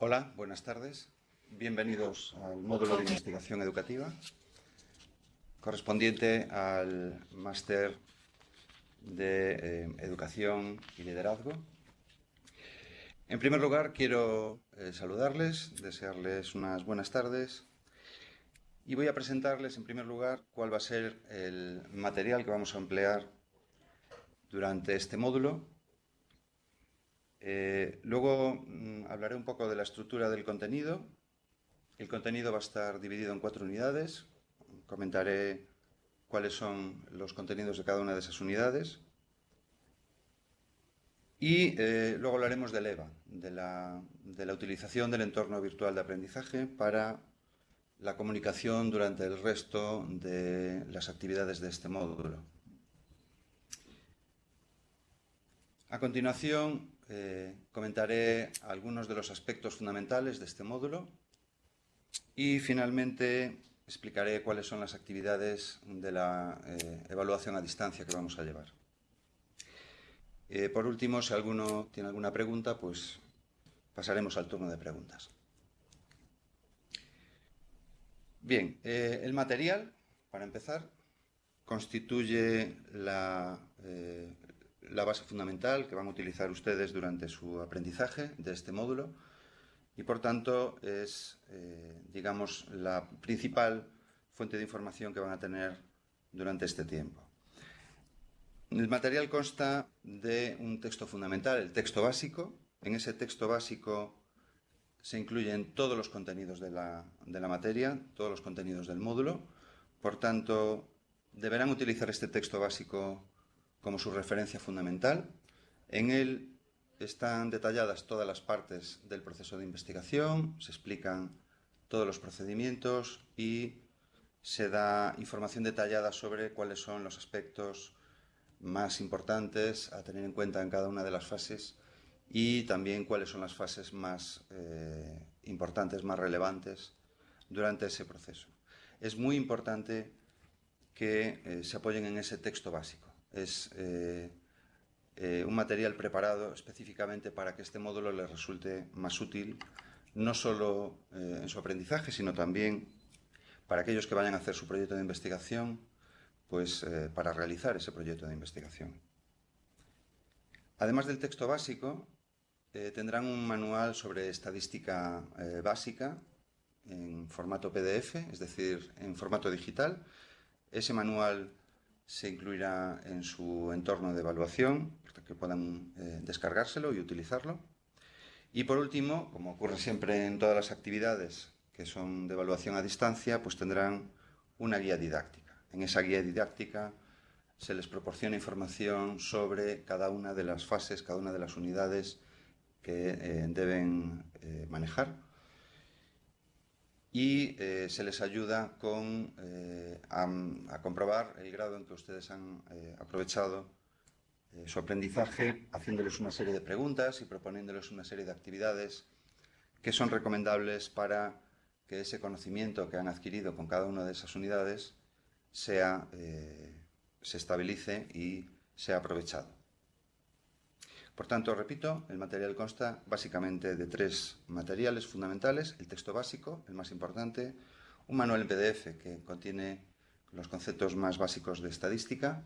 Hola, buenas tardes. Bienvenidos al módulo de investigación educativa correspondiente al máster de eh, educación y liderazgo. En primer lugar, quiero eh, saludarles, desearles unas buenas tardes y voy a presentarles en primer lugar cuál va a ser el material que vamos a emplear durante este módulo eh, luego mm, hablaré un poco de la estructura del contenido. El contenido va a estar dividido en cuatro unidades. Comentaré cuáles son los contenidos de cada una de esas unidades. Y eh, luego hablaremos del EVA, de la, de la utilización del entorno virtual de aprendizaje para la comunicación durante el resto de las actividades de este módulo. A continuación, eh, comentaré algunos de los aspectos fundamentales de este módulo y finalmente explicaré cuáles son las actividades de la eh, evaluación a distancia que vamos a llevar. Eh, por último, si alguno tiene alguna pregunta, pues pasaremos al turno de preguntas. Bien, el material, para empezar, constituye la, la base fundamental que van a utilizar ustedes durante su aprendizaje de este módulo y por tanto es, eh, digamos, la principal fuente de información que van a tener durante este tiempo. El material consta de un texto fundamental, el texto básico. En ese texto básico se incluyen todos los contenidos de la, de la materia, todos los contenidos del módulo. Por tanto, deberán utilizar este texto básico como su referencia fundamental. En él están detalladas todas las partes del proceso de investigación, se explican todos los procedimientos y se da información detallada sobre cuáles son los aspectos más importantes a tener en cuenta en cada una de las fases y también cuáles son las fases más eh, importantes, más relevantes durante ese proceso. Es muy importante que eh, se apoyen en ese texto básico es eh, eh, un material preparado específicamente para que este módulo les resulte más útil, no solo eh, en su aprendizaje, sino también para aquellos que vayan a hacer su proyecto de investigación, pues para realizar ese proyecto de investigación. Además del texto básico, tendrán un manual sobre estadística básica en formato PDF, es decir, en formato digital. Ese manual se incluirá en su entorno de evaluación, para que puedan eh, descargárselo y utilizarlo. Y por último, como ocurre siempre en todas las actividades que son de evaluación a distancia, pues tendrán una guía didáctica. En esa guía didáctica se les proporciona información sobre cada una de las fases, cada una de las unidades que eh, deben eh, manejar y eh, se les ayuda con, eh, a, comprobar el grado en que ustedes han eh, aprovechado su aprendizaje, haciéndoles una serie de preguntas y proponiéndoles una serie de actividades que son recomendables para que ese conocimiento que han adquirido con cada una de esas unidades sea, se estabilice y sea aprovechado. Por tanto, repito, el material consta básicamente de tres materiales fundamentales, el texto básico, el más importante, un manual en PDF que contiene los conceptos más básicos de estadística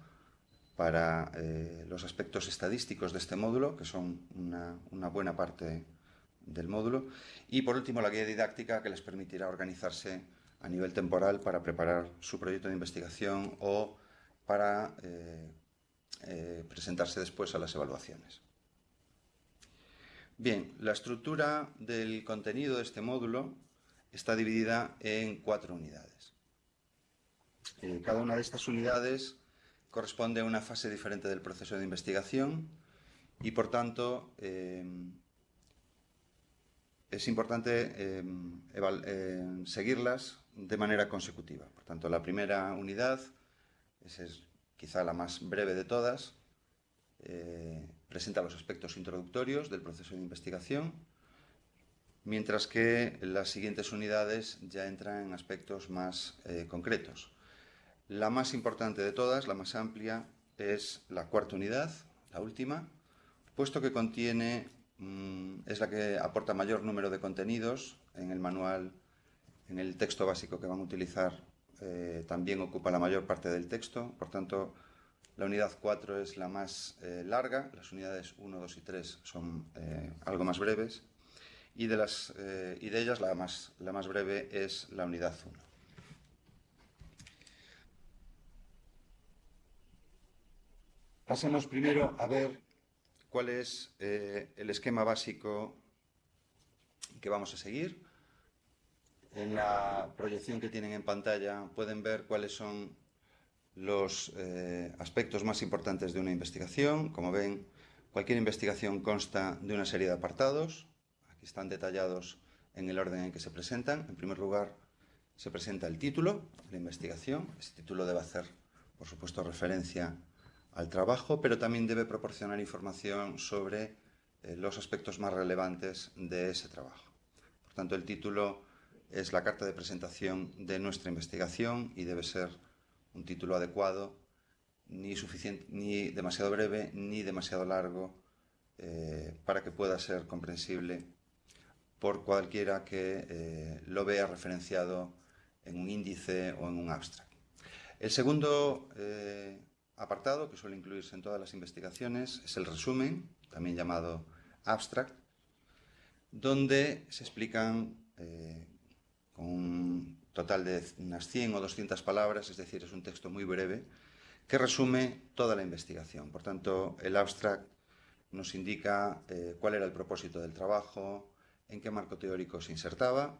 para eh, los aspectos estadísticos de este módulo, que son una, buena parte del módulo, y por último la guía didáctica que les permitirá organizarse a nivel temporal para preparar su proyecto de investigación o para eh, eh, presentarse después a las evaluaciones. Bien, la estructura del contenido de este módulo está dividida en cuatro unidades. Eh, cada una de estas unidades corresponde a una fase diferente del proceso de investigación y, por tanto, eh, es importante eh, seguirlas de manera consecutiva. Por tanto, la primera unidad, es quizá la más breve de todas, presenta los aspectos introductorios del proceso de investigación, mientras que las siguientes unidades ya entran en aspectos más eh, concretos. La más importante de todas, la más amplia, es la cuarta unidad, la última, puesto que contiene mm, es la que aporta mayor número de contenidos en el manual, en el texto básico que van a utilizar, eh, también ocupa la mayor parte del texto, por tanto, la unidad 4 es la más eh, larga, las unidades 1, 2 y 3 son eh, algo más breves, y de, las, y de ellas la más, la más breve es la unidad 1. Pasemos primero a ver cuál es eh, el esquema básico que vamos a seguir. En la proyección que tienen en pantalla pueden ver cuáles son los eh, aspectos más importantes de una investigación. Como ven, cualquier investigación consta de una serie de apartados. Aquí están detallados en el orden en que se presentan. En primer lugar, se presenta el título de la investigación. Ese título debe hacer, por supuesto, referencia al trabajo, pero también debe proporcionar información sobre eh, los aspectos más relevantes de ese trabajo. Por tanto, el título es la carta de presentación de nuestra investigación y debe ser un título adecuado, ni, suficiente, ni demasiado breve ni demasiado largo, eh, para que pueda ser comprensible por cualquiera que eh, lo vea referenciado en un índice o en un abstract. El segundo apartado que suele incluirse en todas las investigaciones es el resumen, también llamado abstract, donde se explican eh, con un total de unas 100 o 200 palabras, es decir, es un texto muy breve, que resume toda la investigación. Por tanto, el abstract nos indica eh, cuál era el propósito del trabajo, en qué marco teórico se insertaba,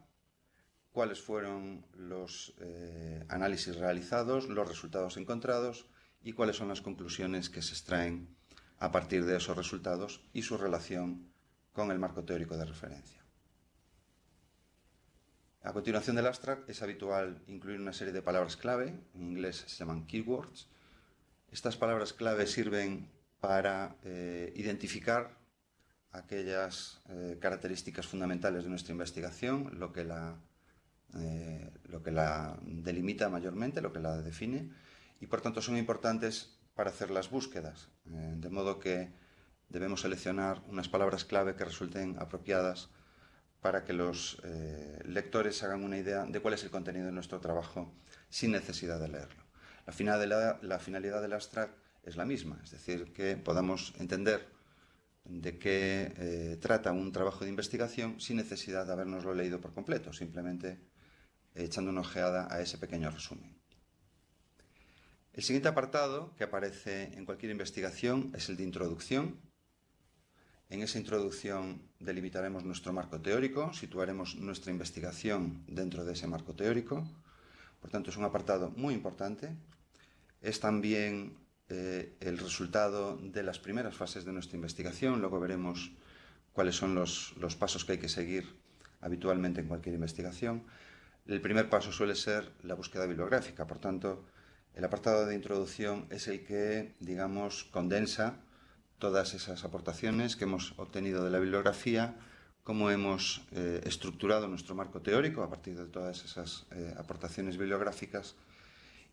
cuáles fueron los eh, análisis realizados, los resultados encontrados y cuáles son las conclusiones que se extraen a partir de esos resultados y su relación con el marco teórico de referencia. A continuación del abstract es habitual incluir una serie de palabras clave, en inglés se llaman keywords. Estas palabras clave sirven para eh, identificar aquellas eh, características fundamentales de nuestra investigación, lo que, la, eh, lo que la delimita mayormente, lo que la define, y por tanto son importantes para hacer las búsquedas, de modo que debemos seleccionar unas palabras clave que resulten apropiadas para que los eh, lectores hagan una idea de cuál es el contenido de nuestro trabajo sin necesidad de leerlo. La finalidad, la finalidad del abstract es la misma, es decir, que podamos entender de qué eh, trata un trabajo de investigación sin necesidad de habernoslo leído por completo, simplemente echando una ojeada a ese pequeño resumen. El siguiente apartado que aparece en cualquier investigación es el de introducción. En esa introducción delimitaremos nuestro marco teórico, situaremos nuestra investigación dentro de ese marco teórico. Por tanto, es un apartado muy importante. Es también eh, el resultado de las primeras fases de nuestra investigación. Luego veremos cuáles son los, los pasos que hay que seguir habitualmente en cualquier investigación. El primer paso suele ser la búsqueda bibliográfica. Por tanto, el apartado de introducción es el que, digamos, condensa todas esas aportaciones que hemos obtenido de la bibliografía, cómo hemos eh, estructurado nuestro marco teórico a partir de todas esas eh, aportaciones bibliográficas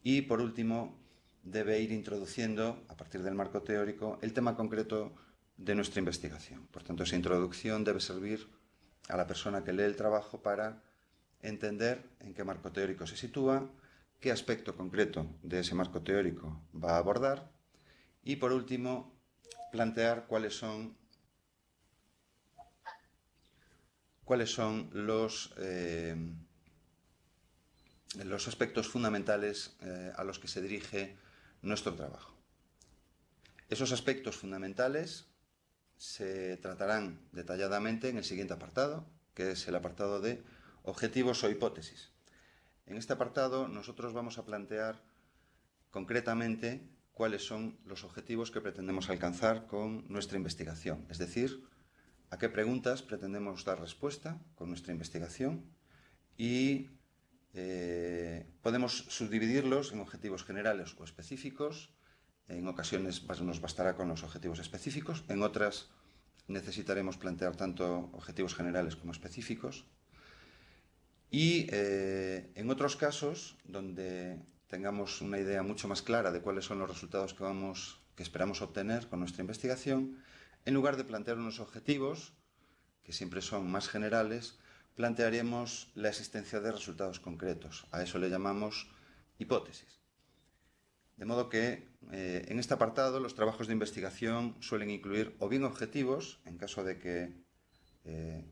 y, por último, debe ir introduciendo, a partir del marco teórico, el tema concreto de nuestra investigación. Por tanto, esa introducción debe servir a la persona que lee el trabajo para entender en qué marco teórico se sitúa, qué aspecto concreto de ese marco teórico va a abordar y, por último, plantear cuáles son, cuáles son los, eh, los aspectos fundamentales eh, a los que se dirige nuestro trabajo. Esos aspectos fundamentales se tratarán detalladamente en el siguiente apartado, que es el apartado de objetivos o hipótesis. En este apartado nosotros vamos a plantear concretamente cuáles son los objetivos que pretendemos alcanzar con nuestra investigación, es decir, a qué preguntas pretendemos dar respuesta con nuestra investigación y eh, podemos subdividirlos en objetivos generales o específicos, en ocasiones nos bastará con los objetivos específicos, en otras necesitaremos plantear tanto objetivos generales como específicos, y eh, en otros casos, donde tengamos una idea mucho más clara de cuáles son los resultados que, vamos, que esperamos obtener con nuestra investigación, en lugar de plantear unos objetivos, que siempre son más generales, plantearemos la existencia de resultados concretos. A eso le llamamos hipótesis. De modo que eh, en este apartado los trabajos de investigación suelen incluir o bien objetivos, en caso de que eh,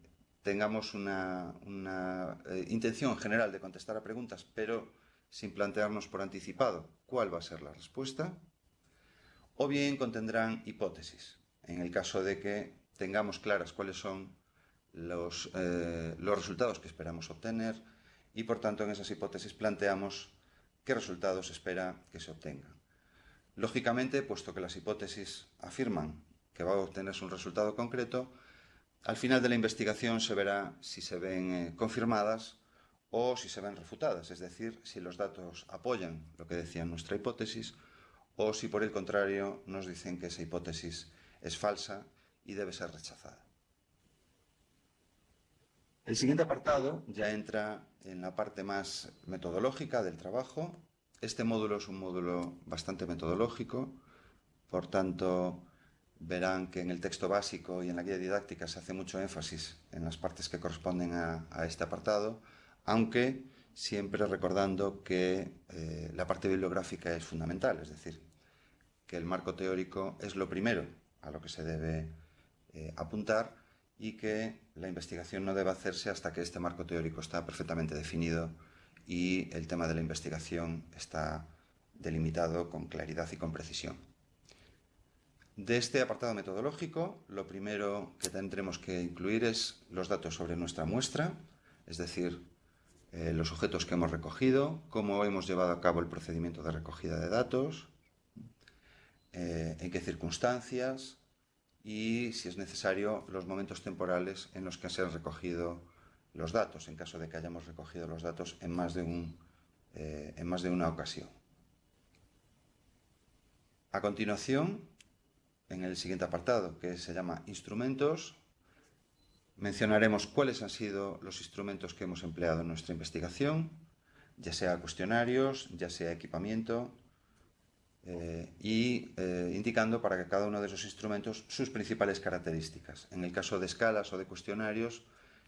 tengamos una, eh, intención general de contestar a preguntas, pero sin plantearnos por anticipado cuál va a ser la respuesta, o bien contendrán hipótesis, en el caso de que tengamos claras cuáles son los, los resultados que esperamos obtener y, por tanto, en esas hipótesis planteamos qué resultados espera que se obtengan. Lógicamente, puesto que las hipótesis afirman que va a obtenerse un resultado concreto, al final de la investigación se verá si se ven eh, confirmadas o si se ven refutadas, es decir, si los datos apoyan lo que decía nuestra hipótesis o si por el contrario nos dicen que esa hipótesis es falsa y debe ser rechazada. El siguiente apartado ya entra en la parte más metodológica del trabajo. Este módulo es un módulo bastante metodológico, por tanto verán que en el texto básico y en la guía didáctica se hace mucho énfasis en las partes que corresponden a, este apartado, aunque siempre recordando que eh, la parte bibliográfica es fundamental, es decir, que el marco teórico es lo primero a lo que se debe eh, apuntar y que la investigación no debe hacerse hasta que este marco teórico está perfectamente definido y el tema de la investigación está delimitado con claridad y con precisión. De este apartado metodológico, lo primero que tendremos que incluir es los datos sobre nuestra muestra, es decir, eh, los objetos que hemos recogido, cómo hemos llevado a cabo el procedimiento de recogida de datos, eh, en qué circunstancias, y, si es necesario, los momentos temporales en los que se han recogido los datos, en caso de que hayamos recogido los datos en más de, un, eh, en más de una ocasión. A continuación, en el siguiente apartado, que se llama Instrumentos, mencionaremos cuáles han sido los instrumentos que hemos empleado en nuestra investigación, ya sea cuestionarios, ya sea equipamiento, eh, y eh, indicando para que cada uno de esos instrumentos sus principales características. En el caso de escalas o de cuestionarios,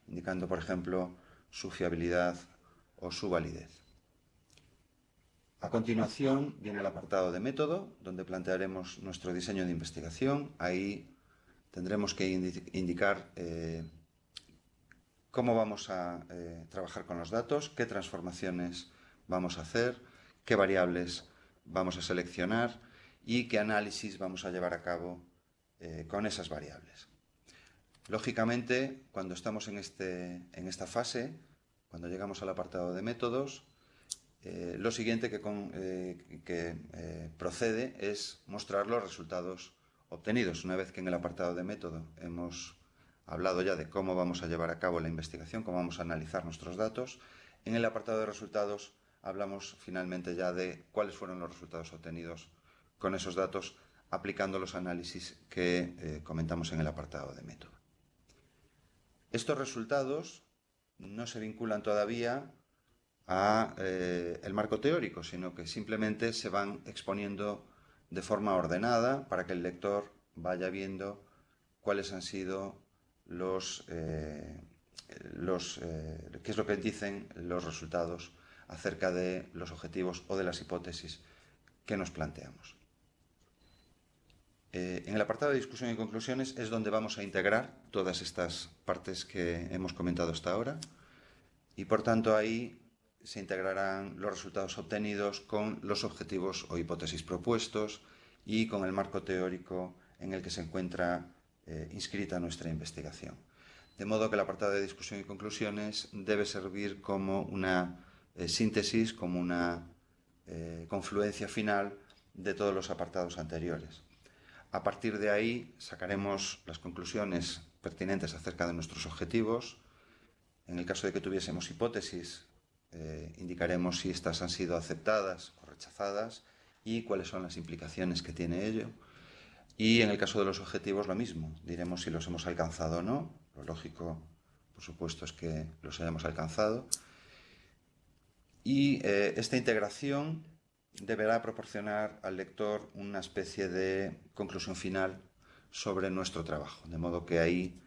indicando, por ejemplo, su fiabilidad o su validez. A continuación viene el apartado de método, donde plantearemos nuestro diseño de investigación. Ahí tendremos que indicar eh, cómo vamos a trabajar con los datos, qué transformaciones vamos a hacer, qué variables vamos a seleccionar y qué análisis vamos a llevar a cabo eh, con esas variables. Lógicamente, cuando estamos en, este, en esta fase, cuando llegamos al apartado de métodos, eh, lo siguiente que, eh, procede es mostrar los resultados obtenidos. Una vez que en el apartado de método hemos hablado ya de cómo vamos a llevar a cabo la investigación, cómo vamos a analizar nuestros datos, en el apartado de resultados hablamos finalmente ya de cuáles fueron los resultados obtenidos con esos datos aplicando los análisis que eh, comentamos en el apartado de método. Estos resultados no se vinculan todavía a eh, el marco teórico, sino que simplemente se van exponiendo de forma ordenada para que el lector vaya viendo cuáles han sido los, eh, los qué es lo que dicen los resultados acerca de los objetivos o de las hipótesis que nos planteamos. Eh, en el apartado de discusión y conclusiones es donde vamos a integrar todas estas partes que hemos comentado hasta ahora y por tanto ahí se integrarán los resultados obtenidos con los objetivos o hipótesis propuestos y con el marco teórico en el que se encuentra eh, inscrita nuestra investigación. De modo que el apartado de discusión y conclusiones debe servir como una eh, síntesis como una eh, confluencia final de todos los apartados anteriores. A partir de ahí sacaremos las conclusiones pertinentes acerca de nuestros objetivos. En el caso de que tuviésemos hipótesis, eh, indicaremos si estas han sido aceptadas o rechazadas y cuáles son las implicaciones que tiene ello. Y en el caso de los objetivos lo mismo, diremos si los hemos alcanzado o no. Lo lógico, por supuesto, es que los hayamos alcanzado y eh, esta integración deberá proporcionar al lector una especie de conclusión final sobre nuestro trabajo, de modo que ahí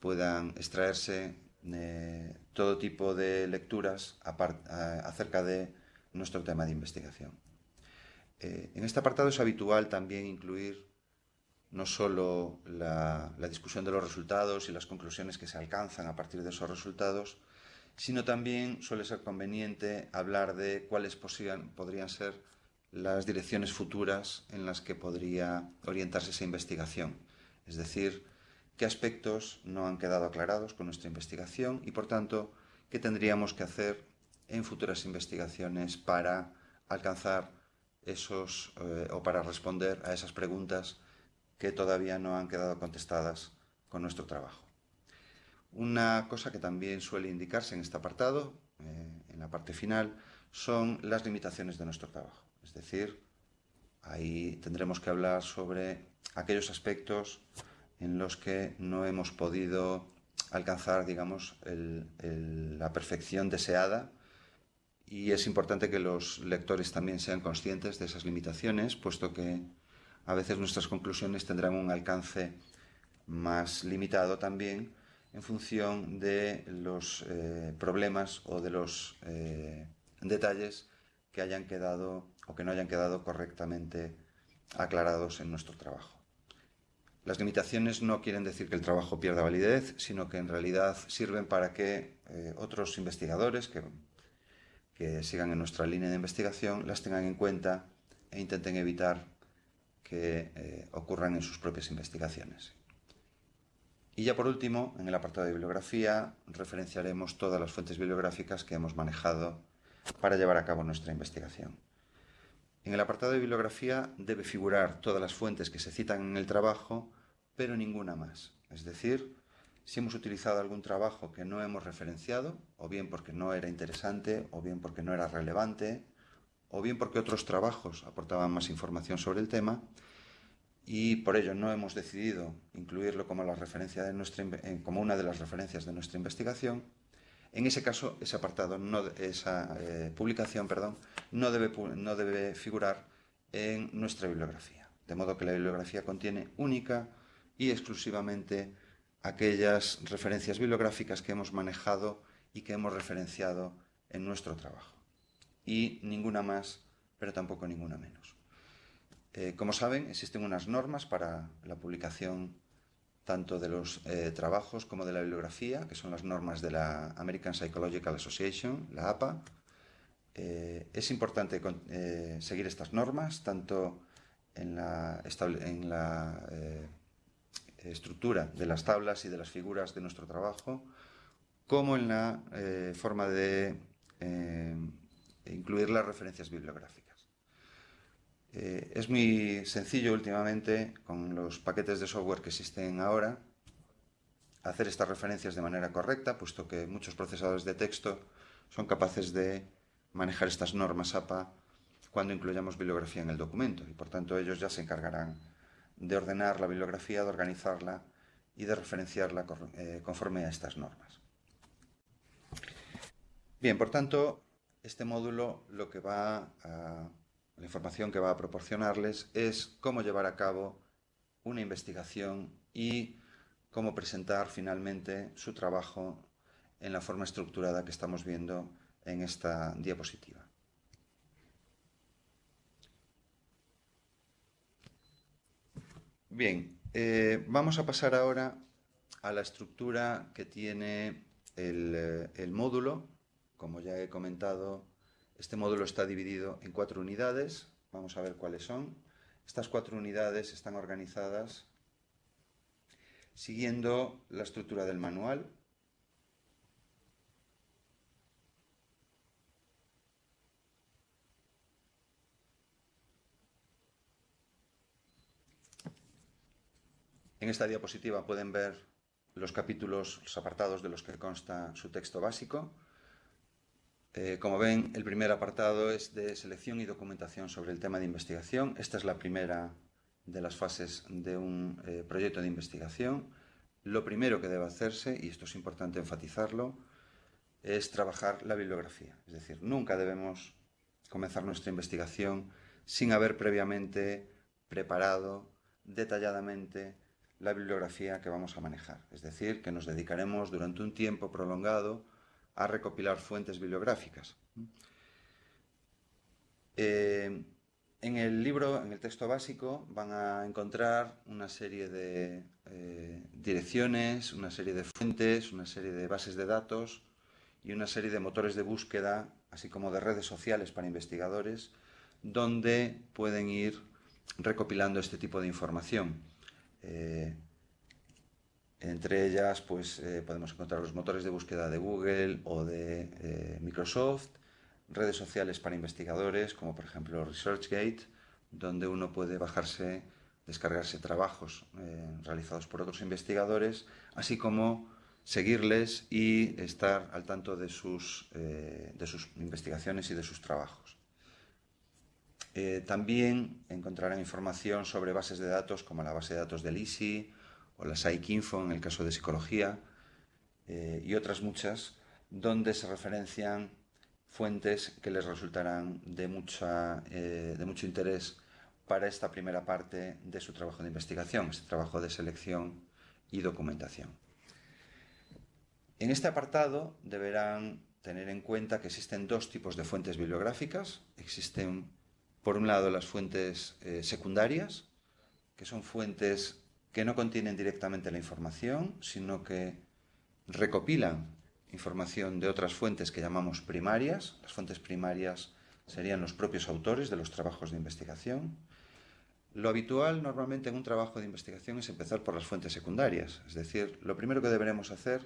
puedan extraerse eh, todo tipo de lecturas acerca de nuestro tema de investigación. Eh, en este apartado es habitual también incluir no solo la, discusión de los resultados y las conclusiones que se alcanzan a partir de esos resultados, sino también suele ser conveniente hablar de cuáles podrían ser las direcciones futuras en las que podría orientarse esa investigación. Es decir, qué aspectos no han quedado aclarados con nuestra investigación y, por tanto, qué tendríamos que hacer en futuras investigaciones para alcanzar esos eh, o para responder a esas preguntas que todavía no han quedado contestadas con nuestro trabajo. Una cosa que también suele indicarse en este apartado, eh, en la parte final, son las limitaciones de nuestro trabajo. Es decir, ahí tendremos que hablar sobre aquellos aspectos en los que no hemos podido alcanzar, digamos, la perfección deseada y es importante que los lectores también sean conscientes de esas limitaciones, puesto que a veces nuestras conclusiones tendrán un alcance más limitado también en función de los eh, problemas o de los eh, detalles que hayan quedado o que no hayan quedado correctamente aclarados en nuestro trabajo. Las limitaciones no quieren decir que el trabajo pierda validez, sino que en realidad sirven para que eh, otros investigadores que, que sigan en nuestra línea de investigación las tengan en cuenta e intenten evitar que eh, ocurran en sus propias investigaciones. Y ya por último, en el apartado de bibliografía, referenciaremos todas las fuentes bibliográficas que hemos manejado para llevar a cabo nuestra investigación. En el apartado de bibliografía debe figurar todas las fuentes que se citan en el trabajo, pero ninguna más. Es decir, si hemos utilizado algún trabajo que no hemos referenciado, o bien porque no era interesante, o bien porque no era relevante, o bien porque otros trabajos aportaban más información sobre el tema y por ello no hemos decidido incluirlo como, como una de las referencias de nuestra investigación, en ese caso ese apartado, esa eh, publicación perdón, no debe figurar en nuestra bibliografía. De modo que la bibliografía contiene única y exclusivamente aquellas referencias bibliográficas que hemos manejado y que hemos referenciado en nuestro trabajo y ninguna más, pero tampoco ninguna menos. Eh, como saben, existen unas normas para la publicación tanto de los eh, trabajos como de la bibliografía, que son las normas de la American Psychological Association, la APA. Eh, es importante seguir estas normas, tanto en la, en la estructura de las tablas y de las figuras de nuestro trabajo, como en la forma de incluir las referencias bibliográficas. Eh, es muy sencillo últimamente, con los paquetes de software que existen ahora, hacer estas referencias de manera correcta, puesto que muchos procesadores de texto son capaces de manejar estas normas APA cuando incluyamos bibliografía en el documento y por tanto ellos ya se encargarán de ordenar la bibliografía, de organizarla y de referenciarla eh, conforme a estas normas. Bien, por tanto, este módulo lo que va la información que va a proporcionarles es cómo llevar a cabo una investigación y cómo presentar finalmente su trabajo en la forma estructurada que estamos viendo en esta diapositiva. Bien, eh, vamos a pasar ahora a la estructura que tiene el, eh, el módulo como ya he comentado, este módulo está dividido en cuatro unidades. Vamos a ver cuáles son. Estas cuatro unidades están organizadas siguiendo la estructura del manual. En esta diapositiva pueden ver los capítulos, los apartados de los que consta su texto básico. Eh, como ven, el primer apartado es de selección y documentación sobre el tema de investigación. Esta es la primera de las fases de un eh, proyecto de investigación. Lo primero que debe hacerse, y esto es importante enfatizarlo, es trabajar la bibliografía. Es decir, nunca debemos comenzar nuestra investigación sin haber previamente preparado detalladamente la bibliografía que vamos a manejar. Es decir, que nos dedicaremos durante un tiempo prolongado a recopilar fuentes bibliográficas. Eh, en el libro, en el texto básico, van a encontrar una serie de eh, direcciones, una serie de fuentes, una serie de bases de datos y una serie de motores de búsqueda, así como de redes sociales para investigadores, donde pueden ir recopilando este tipo de información. Eh, entre ellas pues, eh, podemos encontrar los motores de búsqueda de Google o de Microsoft, redes sociales para investigadores, como por ejemplo ResearchGate, donde uno puede bajarse, descargarse trabajos eh, realizados por otros investigadores, así como seguirles y estar al tanto de sus, eh, de sus investigaciones y de sus trabajos. Eh, también encontrarán información sobre bases de datos como la base de datos del ISI o la PsycInfo en el caso de psicología y otras muchas donde se referencian fuentes que les resultarán de, mucha, eh, de mucho interés para esta primera parte de su trabajo de investigación, este trabajo de selección y documentación. En este apartado deberán tener en cuenta que existen dos tipos de fuentes bibliográficas. Existen, por un lado, las fuentes eh, secundarias, que son fuentes que no contienen directamente la información, sino que recopilan información de otras fuentes que llamamos primarias. Las fuentes primarias serían los propios autores de los trabajos de investigación. Lo habitual normalmente en un trabajo de investigación es empezar por las fuentes secundarias, es decir, lo primero que deberemos hacer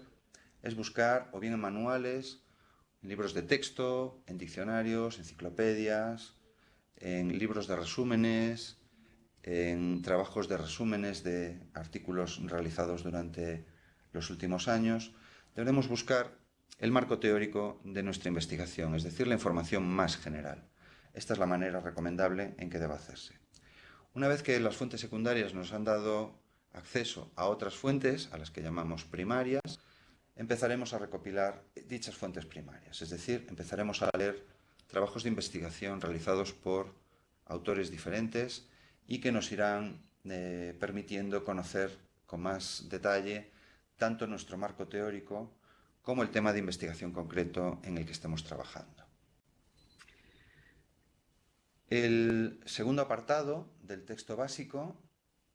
es buscar o bien en manuales, en libros de texto, en diccionarios, enciclopedias, en libros de resúmenes, en trabajos de resúmenes de artículos realizados durante los últimos años, debemos buscar el marco teórico de nuestra investigación, es decir, la información más general. Esta es la manera recomendable en que debe hacerse. Una vez que las fuentes secundarias nos han dado acceso a otras fuentes, a las que llamamos primarias, empezaremos a recopilar dichas fuentes primarias, es decir, empezaremos a leer trabajos de investigación realizados por autores diferentes y que nos irán eh, permitiendo conocer con más detalle tanto nuestro marco teórico como el tema de investigación concreto en el que estemos trabajando. El segundo apartado del texto básico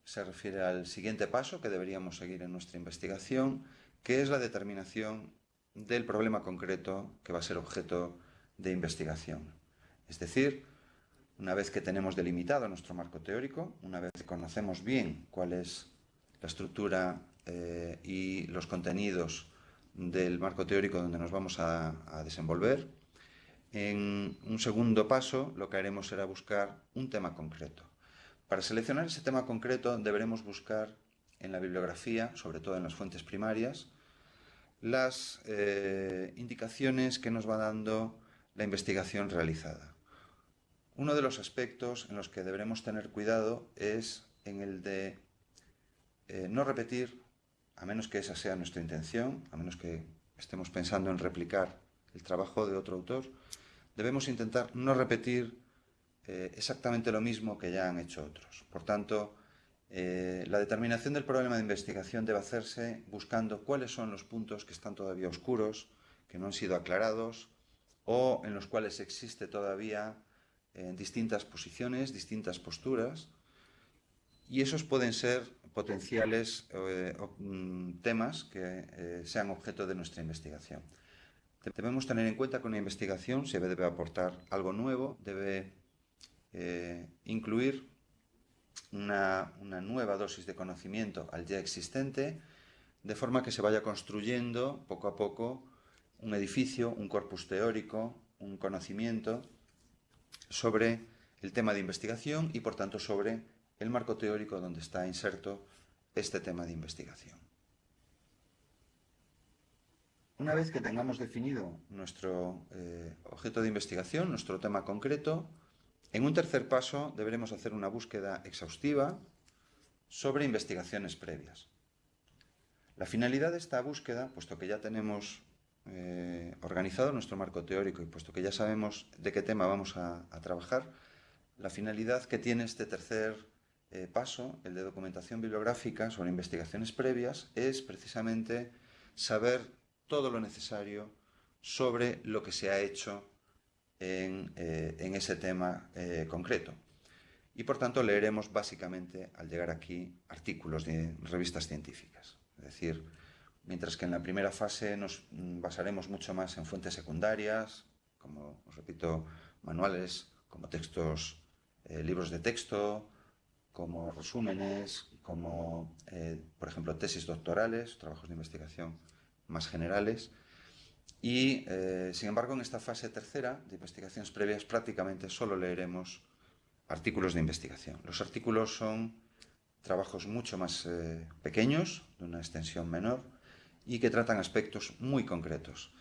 se refiere al siguiente paso que deberíamos seguir en nuestra investigación, que es la determinación del problema concreto que va a ser objeto de investigación. Es decir, una vez que tenemos delimitado nuestro marco teórico, una vez que conocemos bien cuál es la estructura eh, y los contenidos del marco teórico donde nos vamos a, desenvolver. En un segundo paso lo que haremos será buscar un tema concreto. Para seleccionar ese tema concreto deberemos buscar en la bibliografía, sobre todo en las fuentes primarias, las eh, indicaciones que nos va dando la investigación realizada. Uno de los aspectos en los que deberemos tener cuidado es en el de eh, no repetir a menos que esa sea nuestra intención, a menos que estemos pensando en replicar el trabajo de otro autor, debemos intentar no repetir eh, exactamente lo mismo que ya han hecho otros. Por tanto, eh, la determinación del problema de investigación debe hacerse buscando cuáles son los puntos que están todavía oscuros, que no han sido aclarados, o en los cuales existe todavía eh, distintas posiciones, distintas posturas, y esos pueden ser potenciales eh, mm, temas que eh, sean objeto de nuestra investigación. Debemos tener en cuenta que una investigación se debe aportar algo nuevo, debe eh, incluir una, una, nueva dosis de conocimiento al ya existente, de forma que se vaya construyendo poco a poco un edificio, un corpus teórico, un conocimiento sobre el tema de investigación y por tanto sobre el marco teórico donde está inserto este tema de investigación. Una vez que tengamos definido nuestro eh, objeto de investigación, nuestro tema concreto, en un tercer paso deberemos hacer una búsqueda exhaustiva sobre investigaciones previas. La finalidad de esta búsqueda, puesto que ya tenemos eh, organizado nuestro marco teórico y puesto que ya sabemos de qué tema vamos a trabajar, la finalidad que tiene este tercer eh, paso, el de documentación bibliográfica sobre investigaciones previas, es precisamente saber todo lo necesario sobre lo que se ha hecho en, eh, ese tema eh, concreto. Y por tanto leeremos básicamente, al llegar aquí, artículos de revistas científicas. Es decir, mientras que en la primera fase nos basaremos mucho más en fuentes secundarias, como os repito, manuales, como textos, eh, libros de texto, como resúmenes, como, por ejemplo, tesis doctorales, trabajos de investigación más generales, y, eh, sin embargo, en esta fase tercera de investigaciones previas prácticamente solo leeremos artículos de investigación. Los artículos son trabajos mucho más eh, pequeños, de una extensión menor, y que tratan aspectos muy concretos.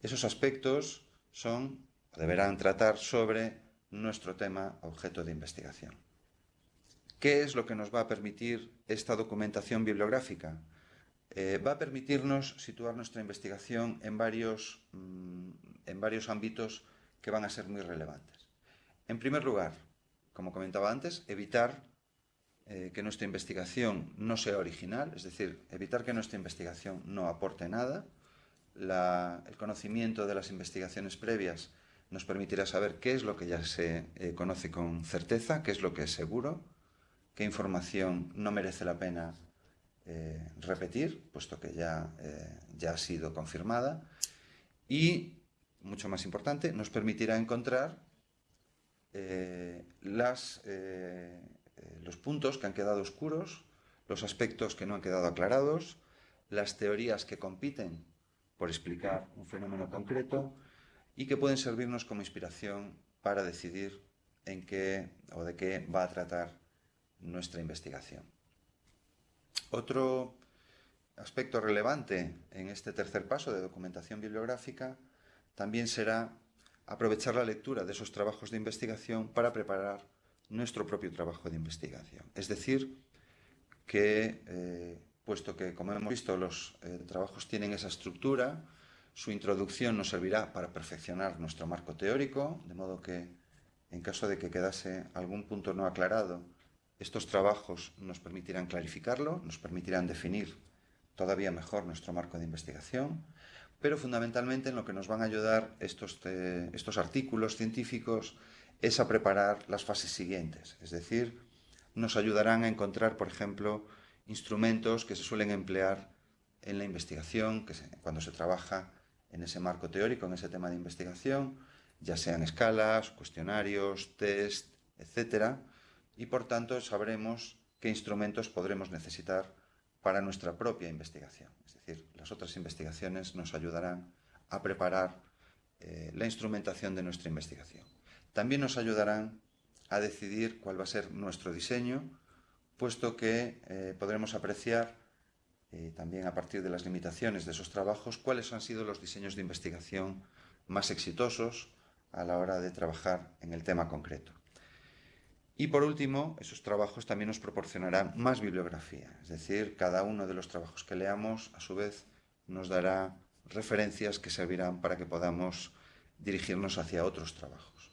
Esos aspectos son, deberán tratar sobre nuestro tema objeto de investigación. ¿Qué es lo que nos va a permitir esta documentación bibliográfica? Eh, va a permitirnos situar nuestra investigación en varios, mm, en varios ámbitos que van a ser muy relevantes. En primer lugar, como comentaba antes, evitar eh, que nuestra investigación no sea original, es decir, evitar que nuestra investigación no aporte nada. el conocimiento de las investigaciones previas nos permitirá saber qué es lo que ya se eh, conoce con certeza, qué es lo que es seguro, qué información no merece la pena eh, repetir, puesto que ya, ya ha sido confirmada, y, mucho más importante, nos permitirá encontrar eh, los puntos que han quedado oscuros, los aspectos que no han quedado aclarados, las teorías que compiten por explicar un fenómeno concreto y que pueden servirnos como inspiración para decidir en qué o de qué va a tratar nuestra investigación. Otro aspecto relevante en este tercer paso de documentación bibliográfica también será aprovechar la lectura de esos trabajos de investigación para preparar nuestro propio trabajo de investigación. Es decir, que, eh, puesto que, como hemos visto, los eh, trabajos tienen esa estructura, su introducción nos servirá para perfeccionar nuestro marco teórico, de modo que, en caso de que quedase algún punto no aclarado, estos trabajos nos permitirán clarificarlo, nos permitirán definir todavía mejor nuestro marco de investigación, pero fundamentalmente en lo que nos van a ayudar estos, eh, estos artículos científicos es a preparar las fases siguientes, es decir, nos ayudarán a encontrar, por ejemplo, instrumentos que se suelen emplear en la investigación, que cuando se trabaja en ese marco teórico, en ese tema de investigación, ya sean escalas, cuestionarios, test, etcétera, y por tanto sabremos qué instrumentos podremos necesitar para nuestra propia investigación. Es decir, las otras investigaciones nos ayudarán a preparar eh, la instrumentación de nuestra investigación. También nos ayudarán a decidir cuál va a ser nuestro diseño, puesto que eh, podremos apreciar eh, también a partir de las limitaciones de esos trabajos cuáles han sido los diseños de investigación más exitosos a la hora de trabajar en el tema concreto. Y por último, esos trabajos también nos proporcionarán más bibliografía, es decir, cada uno de los trabajos que leamos, a su vez, nos dará referencias que servirán para que podamos dirigirnos hacia otros trabajos.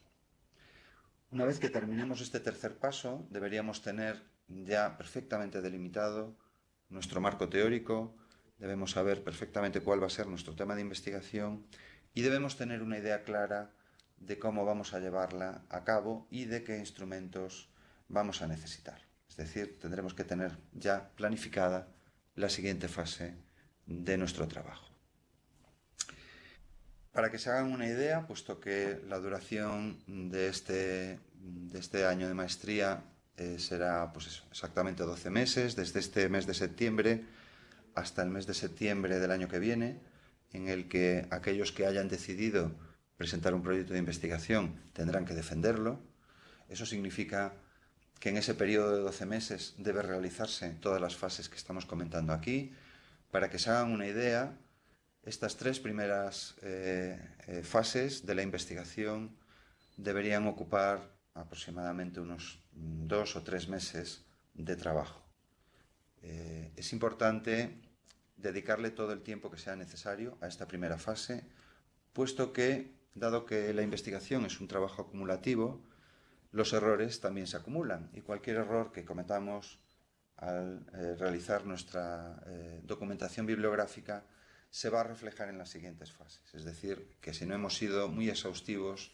Una vez que terminemos este tercer paso, deberíamos tener ya perfectamente delimitado nuestro marco teórico, debemos saber perfectamente cuál va a ser nuestro tema de investigación y debemos tener una idea clara de cómo vamos a llevarla a cabo y de qué instrumentos vamos a necesitar. Es decir, tendremos que tener ya planificada la siguiente fase de nuestro trabajo. Para que se hagan una idea, puesto que la duración de este, este año de maestría eh, será pues exactamente 12 meses, desde este mes de septiembre hasta el mes de septiembre del año que viene, en el que aquellos que hayan decidido presentar un proyecto de investigación, tendrán que defenderlo. Eso significa que en ese periodo de 12 meses debe realizarse todas las fases que estamos comentando aquí. Para que se hagan una idea, estas tres primeras eh, eh, fases de la investigación deberían ocupar aproximadamente unos dos o tres meses de trabajo. Eh, es importante dedicarle todo el tiempo que sea necesario a esta primera fase, puesto que dado que la investigación es un trabajo acumulativo, los errores también se acumulan y cualquier error que cometamos al realizar nuestra documentación bibliográfica se va a reflejar en las siguientes fases. Es decir, que si no hemos sido muy exhaustivos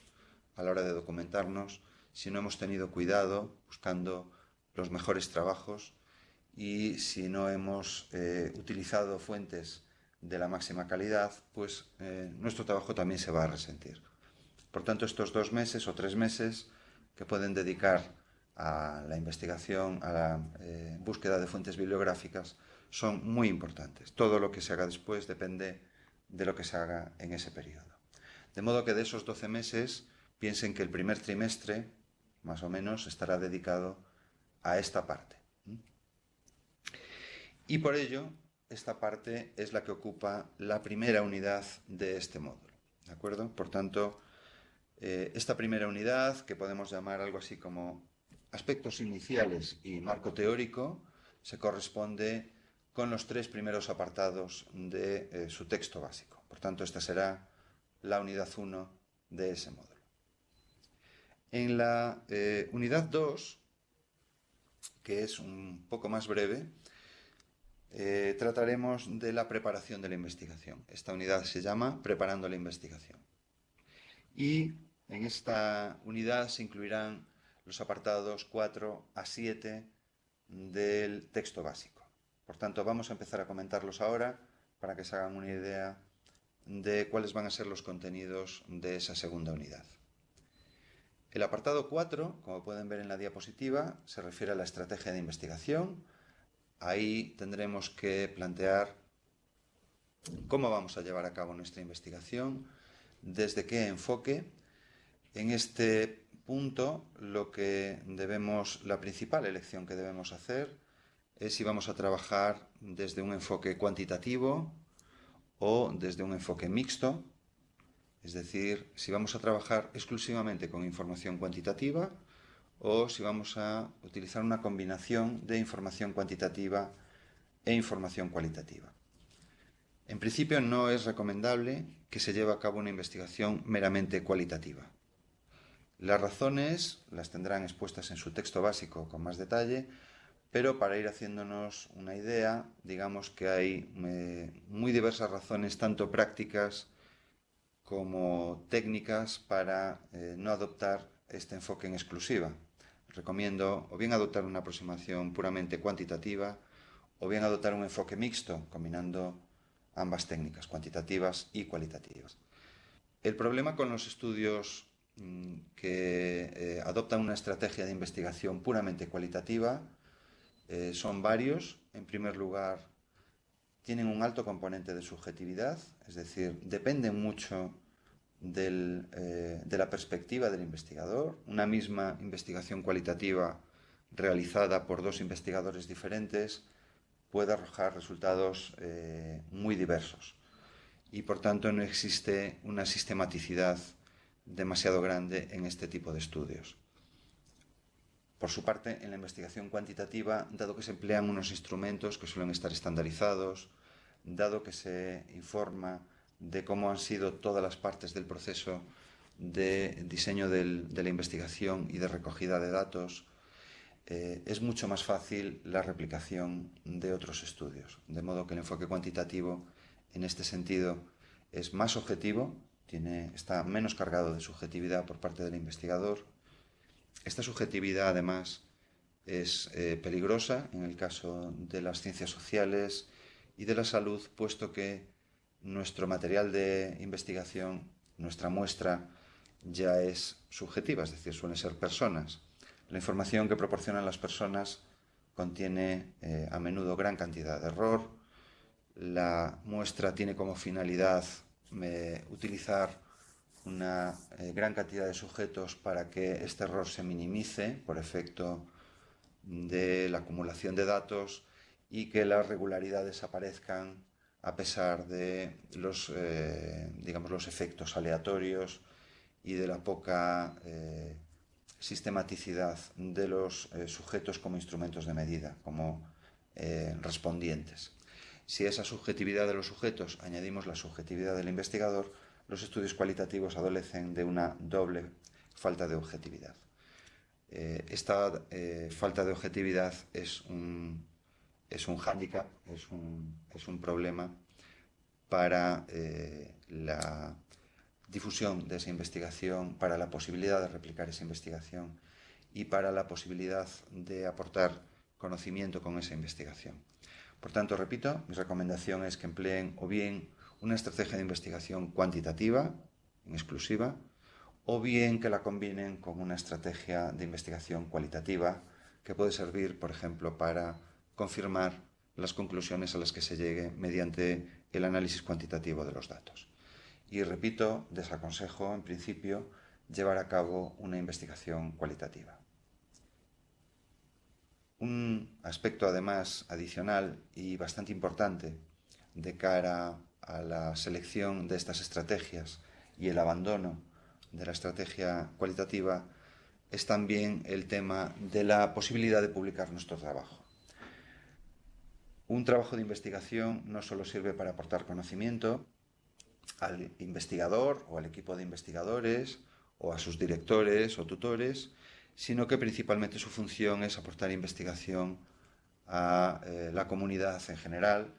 a la hora de documentarnos, si no hemos tenido cuidado buscando los mejores trabajos y si no hemos eh, utilizado fuentes de la máxima calidad, pues nuestro trabajo también se va a resentir. Por tanto, estos dos meses o tres meses que pueden dedicar a la investigación, a la eh, búsqueda de fuentes bibliográficas, son muy importantes. Todo lo que se haga después depende de lo que se haga en ese periodo. De modo que de esos 12 meses, piensen que el primer trimestre, más o menos, estará dedicado a esta parte. Y por ello, esta parte es la que ocupa la primera unidad de este módulo. ¿De acuerdo? Por tanto, eh, esta primera unidad, que podemos llamar algo así como aspectos iniciales y marco teórico, se corresponde con los tres primeros apartados de eh, su texto básico. Por tanto, esta será la unidad 1 de ese módulo. En la eh, unidad 2, que es un poco más breve, trataremos de la preparación de la investigación. Esta unidad se llama Preparando la investigación. Y en esta unidad se incluirán los apartados 4 a 7 del texto básico. Por tanto, vamos a empezar a comentarlos ahora para que se hagan una idea de cuáles van a ser los contenidos de esa segunda unidad. El apartado 4, como pueden ver en la diapositiva, se refiere a la estrategia de investigación. Ahí tendremos que plantear cómo vamos a llevar a cabo nuestra investigación, desde qué enfoque en este punto, lo que debemos, la principal elección que debemos hacer es si vamos a trabajar desde un enfoque cuantitativo o desde un enfoque mixto, es decir, si vamos a trabajar exclusivamente con información cuantitativa o si vamos a utilizar una combinación de información cuantitativa e información cualitativa. En principio no es recomendable que se lleve a cabo una investigación meramente cualitativa. Las razones las tendrán expuestas en su texto básico con más detalle, pero para ir haciéndonos una idea, digamos que hay eh, muy diversas razones, tanto prácticas como técnicas, para eh, no adoptar este enfoque en exclusiva. Recomiendo o bien adoptar una aproximación puramente cuantitativa o bien adoptar un enfoque mixto, combinando ambas técnicas, cuantitativas y cualitativas. El problema con los estudios Mm, que eh, adoptan una estrategia de investigación puramente cualitativa. Eh, son varios. En primer lugar, tienen un alto componente de subjetividad, es decir, dependen mucho eh, de la perspectiva del investigador. Una misma investigación cualitativa realizada por dos investigadores diferentes puede arrojar resultados muy diversos y por tanto no existe una sistematicidad demasiado grande en este tipo de estudios. Por su parte, en la investigación cuantitativa, dado que se emplean unos instrumentos que suelen estar estandarizados, dado que se informa de cómo han sido todas las partes del proceso de diseño de la investigación y de recogida de datos, eh, es mucho más fácil la replicación de otros estudios. De modo que el enfoque cuantitativo, en este sentido, es más objetivo, tiene, está menos cargado de subjetividad por parte del investigador. Esta subjetividad, además, es eh, peligrosa en el caso de las ciencias sociales y de la salud, puesto que nuestro material de investigación, nuestra muestra, ya es subjetiva, es decir, suelen ser personas. La información que proporcionan las personas contiene eh, a menudo gran cantidad de error. La muestra tiene como finalidad utilizar una eh, gran cantidad de sujetos para que este error se minimice por efecto de la acumulación de datos y que las regularidades aparezcan a pesar de los, eh, digamos, los efectos aleatorios y de la poca eh, sistematicidad de los sujetos como instrumentos de medida, como respondientes. Si a esa subjetividad de los sujetos añadimos la subjetividad del investigador, los estudios cualitativos adolecen de una doble falta de objetividad. Eh, esta eh, falta de objetividad es un, es un hándicap, es un, es un problema para la difusión de esa investigación, para la posibilidad de replicar esa investigación y para la posibilidad de aportar conocimiento con esa investigación. Por tanto, repito, mi recomendación es que empleen o bien una estrategia de investigación cuantitativa, en exclusiva, o bien que la combinen con una estrategia de investigación cualitativa que puede servir, por ejemplo, para confirmar las conclusiones a las que se llegue mediante el análisis cuantitativo de los datos. Y repito, desaconsejo, en principio, llevar a cabo una investigación cualitativa. Un aspecto, además, adicional y bastante importante de cara a la selección de estas estrategias y el abandono de la estrategia cualitativa es también el tema de la posibilidad de publicar nuestro trabajo. Un trabajo de investigación no solo sirve para aportar conocimiento al investigador o al equipo de investigadores o a sus directores o tutores, sino que principalmente su función es aportar investigación a eh, la comunidad en general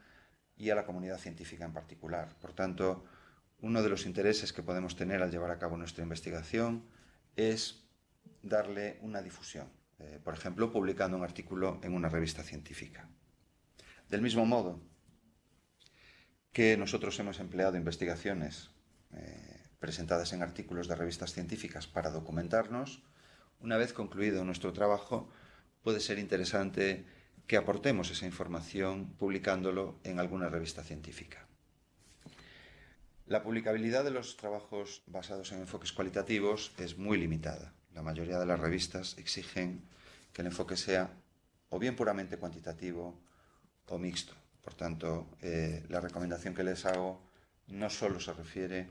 y a la comunidad científica en particular. Por tanto, uno de los intereses que podemos tener al llevar a cabo nuestra investigación es darle una difusión, eh, por ejemplo, publicando un artículo en una revista científica. Del mismo modo que nosotros hemos empleado investigaciones eh, presentadas en artículos de revistas científicas para documentarnos, una vez concluido nuestro trabajo, puede ser interesante que aportemos esa información publicándolo en alguna revista científica. La publicabilidad de los trabajos basados en enfoques cualitativos es muy limitada. La mayoría de las revistas exigen que el enfoque sea o bien puramente cuantitativo o mixto. Por tanto, eh, la recomendación que les hago no solo se refiere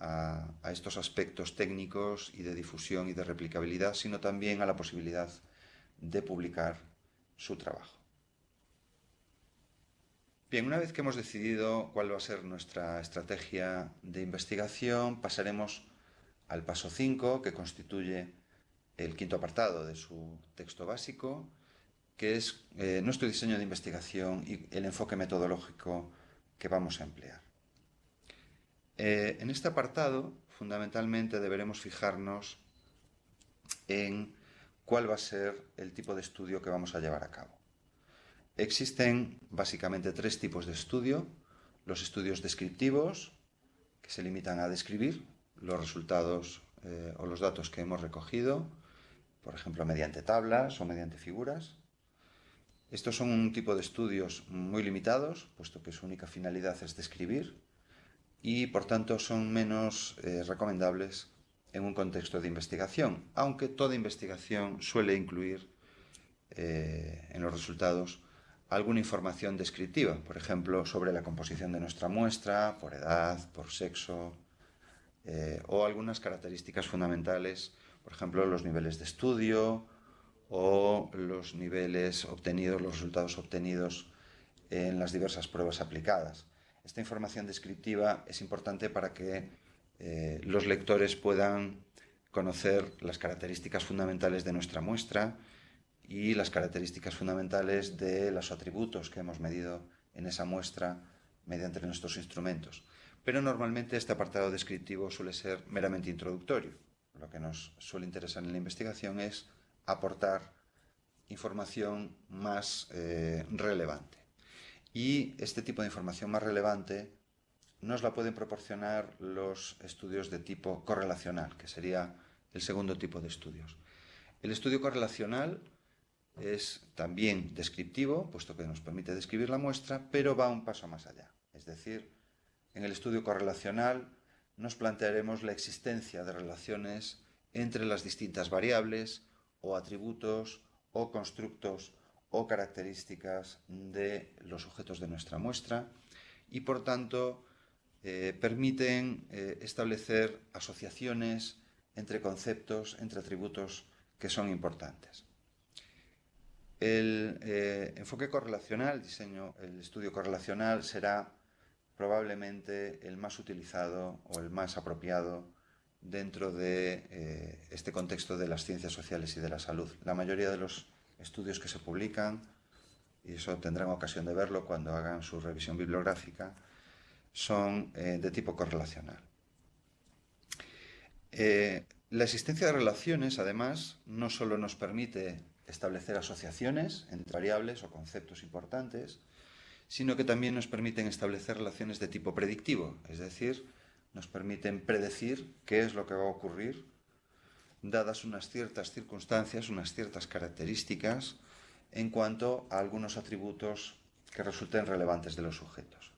a, a, estos aspectos técnicos y de difusión y de replicabilidad, sino también a la posibilidad de publicar su trabajo. Bien, una vez que hemos decidido cuál va a ser nuestra estrategia de investigación, pasaremos al paso 5, que constituye el quinto apartado de su texto básico, que es eh, nuestro diseño de investigación y el enfoque metodológico que vamos a emplear. Eh, en este apartado, fundamentalmente, deberemos fijarnos en cuál va a ser el tipo de estudio que vamos a llevar a cabo. Existen básicamente tres tipos de estudio. Los estudios descriptivos, que se limitan a describir los resultados eh, o los datos que hemos recogido, por ejemplo, mediante tablas o mediante figuras. Estos son un tipo de estudios muy limitados, puesto que su única finalidad es describir, y por tanto son menos eh, recomendables en un contexto de investigación, aunque toda investigación suele incluir eh, en los resultados alguna información descriptiva, por ejemplo, sobre la composición de nuestra muestra, por edad, por sexo, eh, o algunas características fundamentales, por ejemplo, los niveles de estudio o los niveles obtenidos, los resultados obtenidos en las diversas pruebas aplicadas. Esta información descriptiva es importante para que eh, los lectores puedan conocer las características fundamentales de nuestra muestra, y las características fundamentales de los atributos que hemos medido en esa muestra mediante nuestros instrumentos. Pero normalmente este apartado descriptivo suele ser meramente introductorio. Lo que nos suele interesar en la investigación es aportar información más eh, relevante. Y este tipo de información más relevante nos la pueden proporcionar los estudios de tipo correlacional, que sería el segundo tipo de estudios. El estudio correlacional es también descriptivo, puesto que nos permite describir la muestra, pero va un paso más allá. Es decir, en el estudio correlacional nos plantearemos la existencia de relaciones entre las distintas variables o atributos o constructos o características de los objetos de nuestra muestra y por tanto eh, permiten eh, establecer asociaciones entre conceptos, entre atributos que son importantes. El eh, enfoque correlacional, diseño, el estudio correlacional será probablemente el más utilizado o el más apropiado dentro de este contexto de las ciencias sociales y de la salud. La mayoría de los estudios que se publican, y eso tendrán ocasión de verlo cuando hagan su revisión bibliográfica, son eh, de tipo correlacional. Eh, la existencia de relaciones, además, no solo nos permite establecer asociaciones entre variables o conceptos importantes, sino que también nos permiten establecer relaciones de tipo predictivo, es decir, nos permiten predecir qué es lo que va a ocurrir dadas unas ciertas circunstancias, unas ciertas características en cuanto a algunos atributos que resulten relevantes de los sujetos.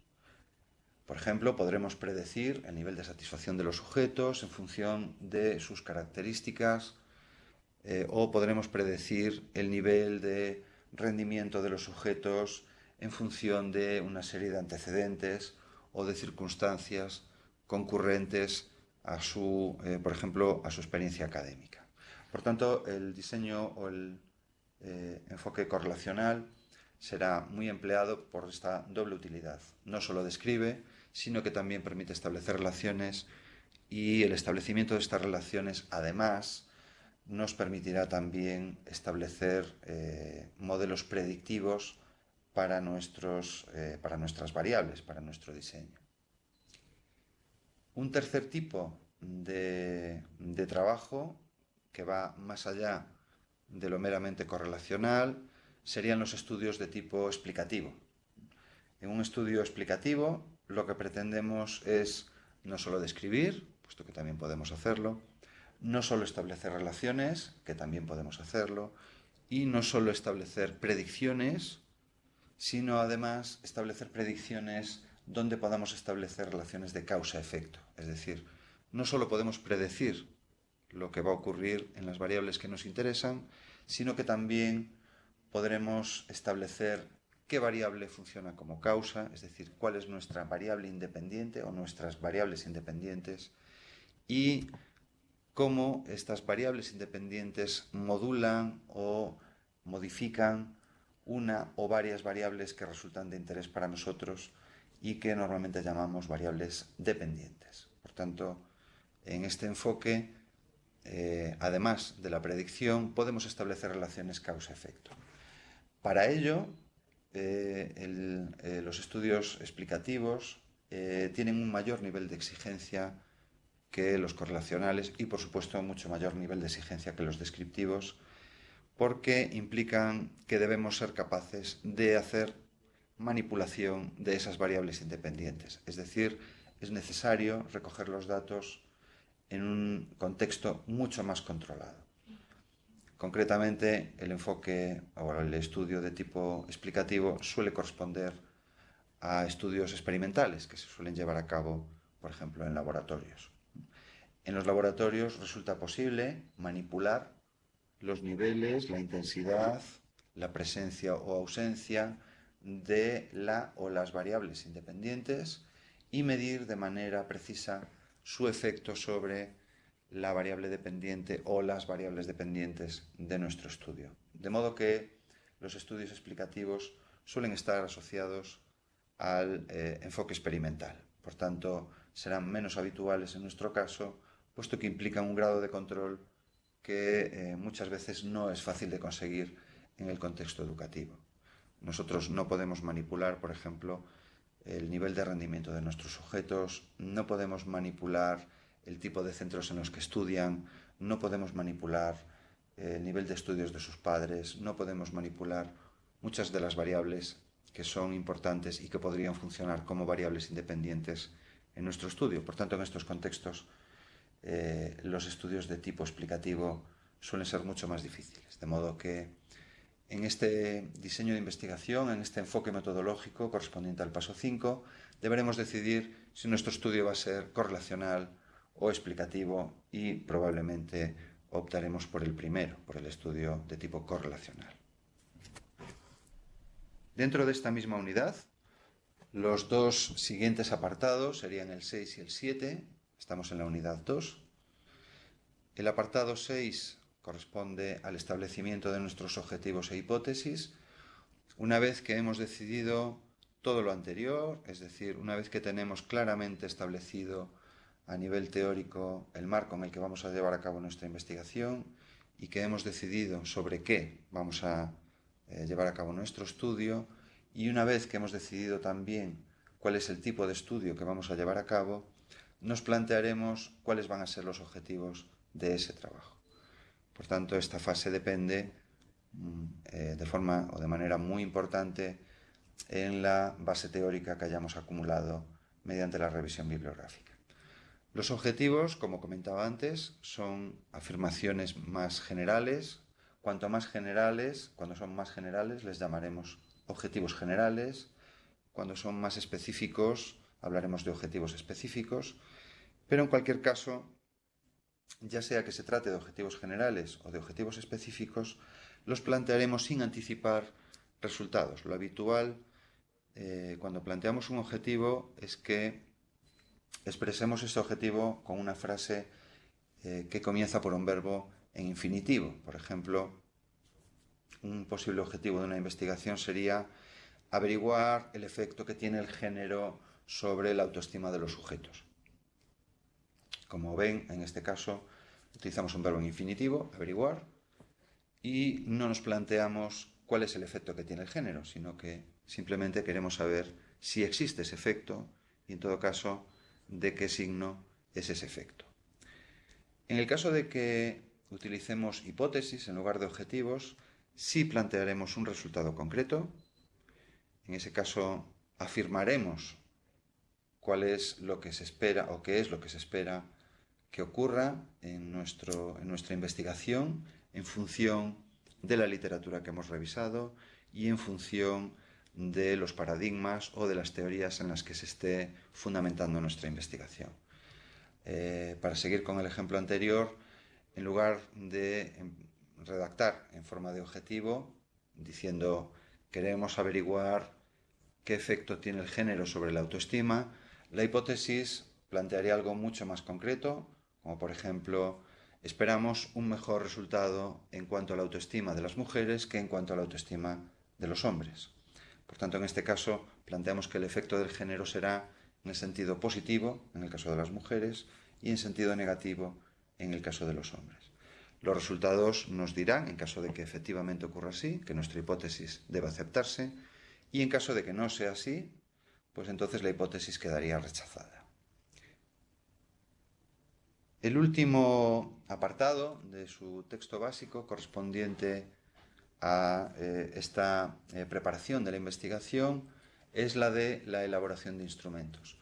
Por ejemplo, podremos predecir el nivel de satisfacción de los sujetos en función de sus características eh, o podremos predecir el nivel de rendimiento de los sujetos en función de una serie de antecedentes o de circunstancias concurrentes a su, eh, por ejemplo, a su experiencia académica. Por tanto, el diseño o el eh, enfoque correlacional será muy empleado por esta doble utilidad. No solo describe, sino que también permite establecer relaciones y el establecimiento de estas relaciones, además, nos permitirá también establecer eh, modelos predictivos para, nuestros, para nuestras variables, para nuestro diseño. Un tercer tipo de, trabajo que va más allá de lo meramente correlacional serían los estudios de tipo explicativo. En un estudio explicativo lo que pretendemos es no solo describir, puesto que también podemos hacerlo, no solo establecer relaciones, que también podemos hacerlo, y no solo establecer predicciones, sino además establecer predicciones donde podamos establecer relaciones de causa-efecto. Es decir, no solo podemos predecir lo que va a ocurrir en las variables que nos interesan, sino que también podremos establecer qué variable funciona como causa, es decir, cuál es nuestra variable independiente o nuestras variables independientes y cómo estas variables independientes modulan o modifican una o varias variables que resultan de interés para nosotros y que normalmente llamamos variables dependientes. Por tanto, en este enfoque, eh, además de la predicción, podemos establecer relaciones causa-efecto. Para ello, eh, eh, los estudios explicativos tienen un mayor nivel de exigencia que los correlacionales y, por supuesto, mucho mayor nivel de exigencia que los descriptivos, porque implican que debemos ser capaces de hacer manipulación de esas variables independientes. Es decir, es necesario recoger los datos en un contexto mucho más controlado. Concretamente, el enfoque o el estudio de tipo explicativo suele corresponder a estudios experimentales que se suelen llevar a cabo, por ejemplo, en laboratorios. En los laboratorios resulta posible manipular los niveles, la intensidad, la presencia o ausencia de la o las variables independientes y medir de manera precisa su efecto sobre la variable dependiente o las variables dependientes de nuestro estudio. De modo que los estudios explicativos suelen estar asociados al eh, enfoque experimental. Por tanto, serán menos habituales en nuestro caso, puesto que implican un grado de control que eh, muchas veces no es fácil de conseguir en el contexto educativo. Nosotros no podemos manipular, por ejemplo, el nivel de rendimiento de nuestros sujetos, no podemos manipular el tipo de centros en los que estudian, no podemos manipular el nivel de estudios de sus padres, no podemos manipular muchas de las variables que son importantes y que podrían funcionar como variables independientes en nuestro estudio. Por tanto, en estos contextos, eh, los estudios de tipo explicativo suelen ser mucho más difíciles, de modo que en este diseño de investigación, en este enfoque metodológico correspondiente al paso 5, deberemos decidir si nuestro estudio va a ser correlacional o explicativo y probablemente optaremos por el primero, por el estudio de tipo correlacional. Dentro de esta misma unidad, los dos siguientes apartados serían el 6 y el 7, estamos en la unidad 2. El apartado 6 corresponde al establecimiento de nuestros objetivos e hipótesis, una vez que hemos decidido todo lo anterior, es decir, una vez que tenemos claramente establecido a nivel teórico el marco en el que vamos a llevar a cabo nuestra investigación y que hemos decidido sobre qué vamos a eh, llevar a cabo nuestro estudio y una vez que hemos decidido también cuál es el tipo de estudio que vamos a llevar a cabo, nos plantearemos cuáles van a ser los objetivos de ese trabajo. Por tanto, esta fase depende mm, eh, de forma o de manera muy importante en la base teórica que hayamos acumulado mediante la revisión bibliográfica. Los objetivos, como comentaba antes, son afirmaciones más generales. Cuanto más generales, cuando son más generales, les llamaremos objetivos generales. Cuando son más específicos, hablaremos de objetivos específicos. Pero en cualquier caso, ya sea que se trate de objetivos generales o de objetivos específicos, los plantearemos sin anticipar resultados. Lo habitual eh, cuando planteamos un objetivo es que expresemos ese objetivo con una frase eh, que comienza por un verbo en infinitivo. Por ejemplo, un posible objetivo de una investigación sería averiguar el efecto que tiene el género sobre la autoestima de los sujetos. Como ven, en este caso utilizamos un verbo en infinitivo, averiguar, y no nos planteamos cuál es el efecto que tiene el género, sino que simplemente queremos saber si existe ese efecto y en todo caso de qué signo es ese efecto. En el caso de que utilicemos hipótesis en lugar de objetivos, sí plantearemos un resultado concreto. En ese caso afirmaremos cuál es lo que se espera o qué es lo que se espera que ocurra en, nuestro, en nuestra investigación en función de la literatura que hemos revisado y en función de los paradigmas o de las teorías en las que se esté fundamentando nuestra investigación. Eh, para seguir con el ejemplo anterior, en lugar de em, redactar en forma de objetivo, diciendo queremos averiguar qué efecto tiene el género sobre la autoestima, la hipótesis plantearía algo mucho más concreto, como por ejemplo, esperamos un mejor resultado en cuanto a la autoestima de las mujeres que en cuanto a la autoestima de los hombres. Por tanto, en este caso, planteamos que el efecto del género será en el sentido positivo, en el caso de las mujeres, y en sentido negativo, en el caso de los hombres. Los resultados nos dirán, en caso de que efectivamente ocurra así, que nuestra hipótesis debe aceptarse, y en caso de que no sea así, pues entonces la hipótesis quedaría rechazada. El último apartado de su texto básico, correspondiente a eh, esta eh, preparación de la investigación es la de la elaboración de instrumentos.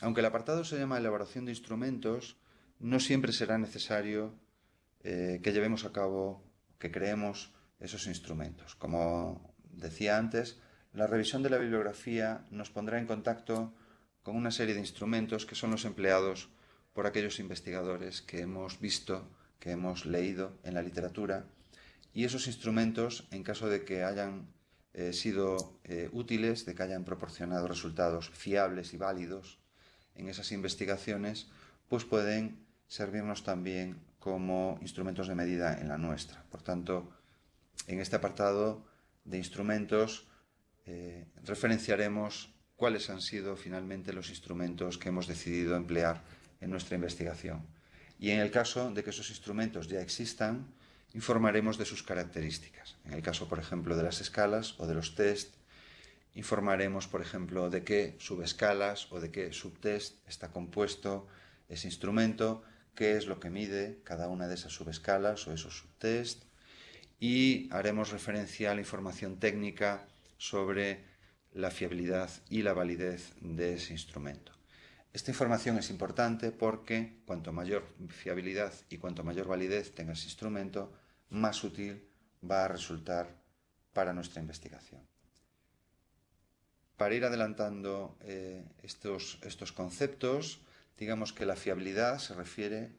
Aunque el apartado se llama elaboración de instrumentos, no siempre será necesario eh, que llevemos a cabo, que creemos esos instrumentos. Como decía antes, la revisión de la bibliografía nos pondrá en contacto con una serie de instrumentos que son los empleados por aquellos investigadores que hemos visto, que hemos leído en la literatura y esos instrumentos, en caso de que hayan eh, sido eh, útiles, de que hayan proporcionado resultados fiables y válidos en esas investigaciones, pues pueden servirnos también como instrumentos de medida en la nuestra. Por tanto, en este apartado de instrumentos eh, referenciaremos cuáles han sido finalmente los instrumentos que hemos decidido emplear en nuestra investigación. Y en el caso de que esos instrumentos ya existan, informaremos de sus características. En el caso, por ejemplo, de las escalas o de los test, informaremos, por ejemplo, de qué subescalas o de qué subtest está compuesto ese instrumento, qué es lo que mide cada una de esas subescalas o esos subtest, y haremos referencia a la información técnica sobre la fiabilidad y la validez de ese instrumento. Esta información es importante porque cuanto mayor fiabilidad y cuanto mayor validez tenga ese instrumento, más útil va a resultar para nuestra investigación. Para ir adelantando eh, estos, estos conceptos, digamos que la fiabilidad se refiere